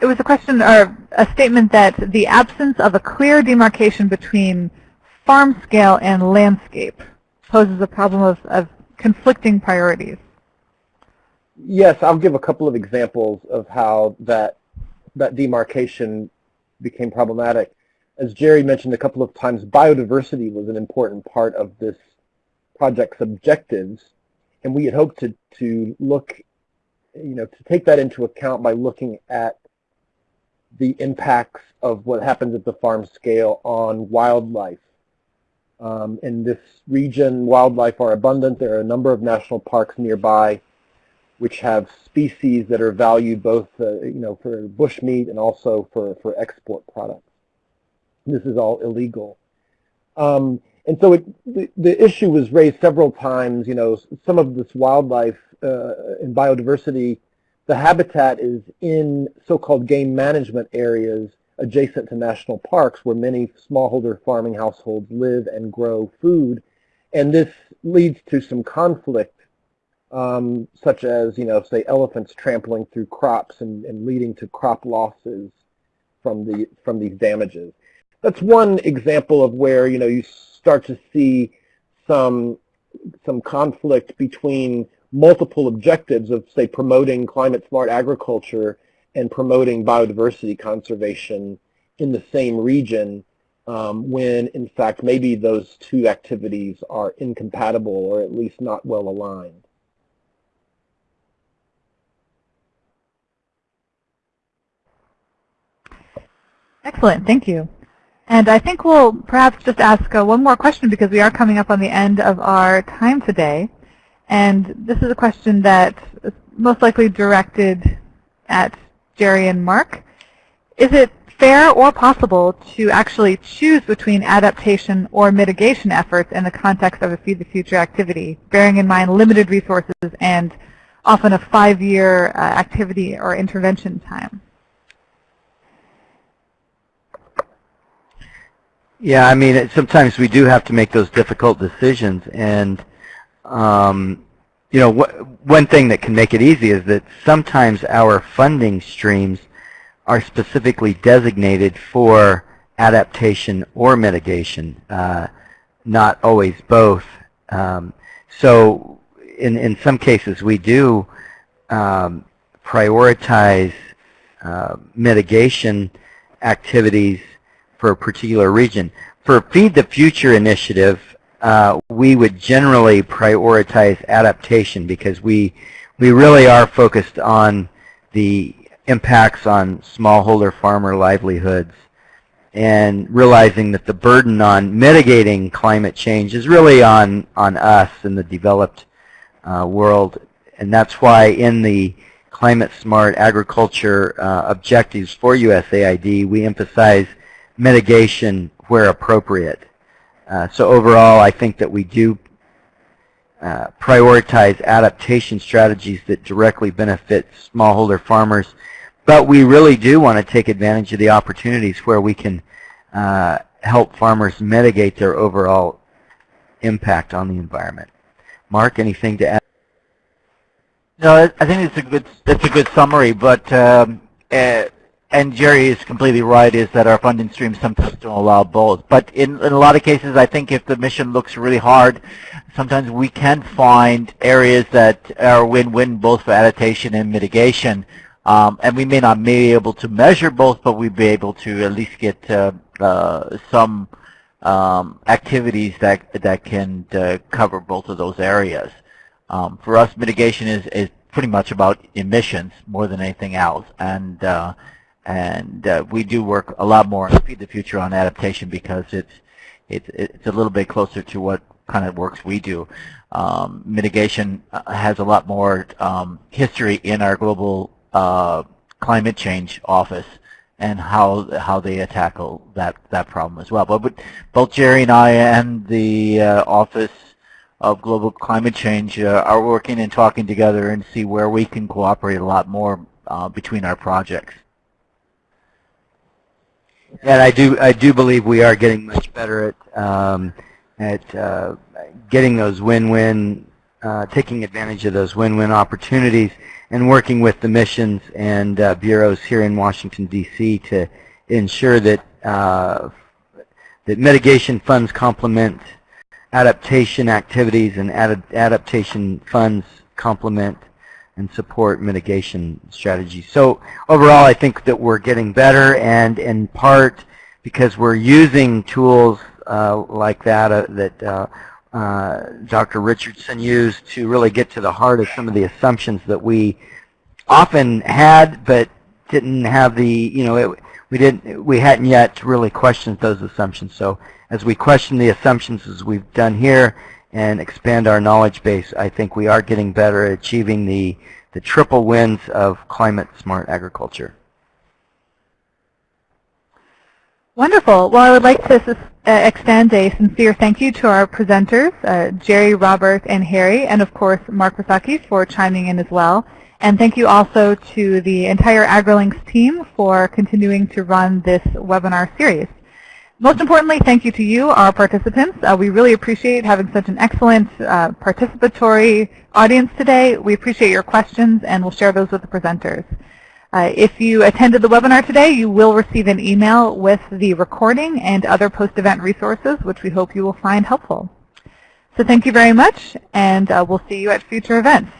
it was a question or a statement that the absence of a clear demarcation between farm scale and landscape poses a problem of, of conflicting priorities. Yes, I'll give a couple of examples of how that that demarcation became problematic. As Jerry mentioned a couple of times, biodiversity was an important part of this project's objectives, and we had hoped to, to look, you know, to take that into account by looking at the impacts of what happens at the farm scale on wildlife um, in this region, wildlife are abundant. There are a number of national parks nearby which have species that are valued both, uh, you know, for bushmeat and also for, for export products. This is all illegal. Um, and so it, the, the, issue was raised several times, you know, some of this wildlife uh, and biodiversity, the habitat is in so-called game management areas adjacent to national parks where many smallholder farming households live and grow food. And this leads to some conflict, um, such as, you know, say elephants trampling through crops and, and leading to crop losses from, the, from these damages. That's one example of where, you know, you start to see some, some conflict between multiple objectives of, say, promoting climate smart agriculture and promoting biodiversity conservation in the same region um, when in fact maybe those two activities are incompatible or at least not well aligned. Excellent, thank you. And I think we'll perhaps just ask uh, one more question because we are coming up on the end of our time today. And this is a question that is most likely directed at Jerry and Mark. Is it fair or possible to actually choose between adaptation or mitigation efforts in the context of a Feed the Future activity, bearing in mind limited resources and often a five-year uh, activity or intervention time? Yeah, I mean, sometimes we do have to make those difficult decisions, and um, you know, one thing that can make it easy is that sometimes our funding streams are specifically designated for adaptation or mitigation, uh, not always both. Um, so in, in some cases we do um, prioritize uh, mitigation activities for a particular region. For Feed the Future initiative, uh, we would generally prioritize adaptation because we we really are focused on the impacts on smallholder farmer livelihoods and realizing that the burden on mitigating climate change is really on on us in the developed uh, world and that's why in the climate smart agriculture uh, objectives for USAID we emphasize mitigation where appropriate uh, so overall, I think that we do uh, prioritize adaptation strategies that directly benefit smallholder farmers. But we really do want to take advantage of the opportunities where we can uh, help farmers mitigate their overall impact on the environment. Mark, anything to add? No, I think it's a good that's a good summary. But um, uh, and Jerry is completely right, is that our funding streams sometimes don't allow both. But in, in a lot of cases, I think if the mission looks really hard, sometimes we can find areas that are win-win both for adaptation and mitigation. Um, and we may not be able to measure both, but we'd be able to at least get uh, uh, some um, activities that that can uh, cover both of those areas. Um, for us, mitigation is, is pretty much about emissions more than anything else, and uh, and uh, we do work a lot more on Feed the Future on adaptation because it's it's it's a little bit closer to what kind of works we do. Um, mitigation uh, has a lot more um, history in our global uh, climate change office and how how they tackle that that problem as well. But, but both Jerry and I and the uh, Office of Global Climate Change uh, are working and talking together and see where we can cooperate a lot more uh, between our projects. And I do I do believe we are getting much better at um, at uh, getting those win-win, uh, taking advantage of those win-win opportunities and working with the missions and uh, bureaus here in Washington, D.C. to ensure that uh, that mitigation funds complement adaptation activities and ad adaptation funds complement and support mitigation strategies. So overall, I think that we're getting better, and in part because we're using tools uh, like that uh, that uh, uh, Dr. Richardson used to really get to the heart of some of the assumptions that we often had, but didn't have the, you know, it, we didn't, we hadn't yet really questioned those assumptions. So as we question the assumptions as we've done here and expand our knowledge base, I think we are getting better at achieving the, the triple wins of climate smart agriculture. Wonderful. Well, I would like to uh, extend a sincere thank you to our presenters, uh, Jerry, Robert, and Harry, and of course Mark Visocky for chiming in as well. And thank you also to the entire AgriLinks team for continuing to run this webinar series. Most importantly, thank you to you, our participants. Uh, we really appreciate having such an excellent uh, participatory audience today. We appreciate your questions, and we'll share those with the presenters. Uh, if you attended the webinar today, you will receive an email with the recording and other post-event resources, which we hope you will find helpful. So thank you very much, and uh, we'll see you at future events.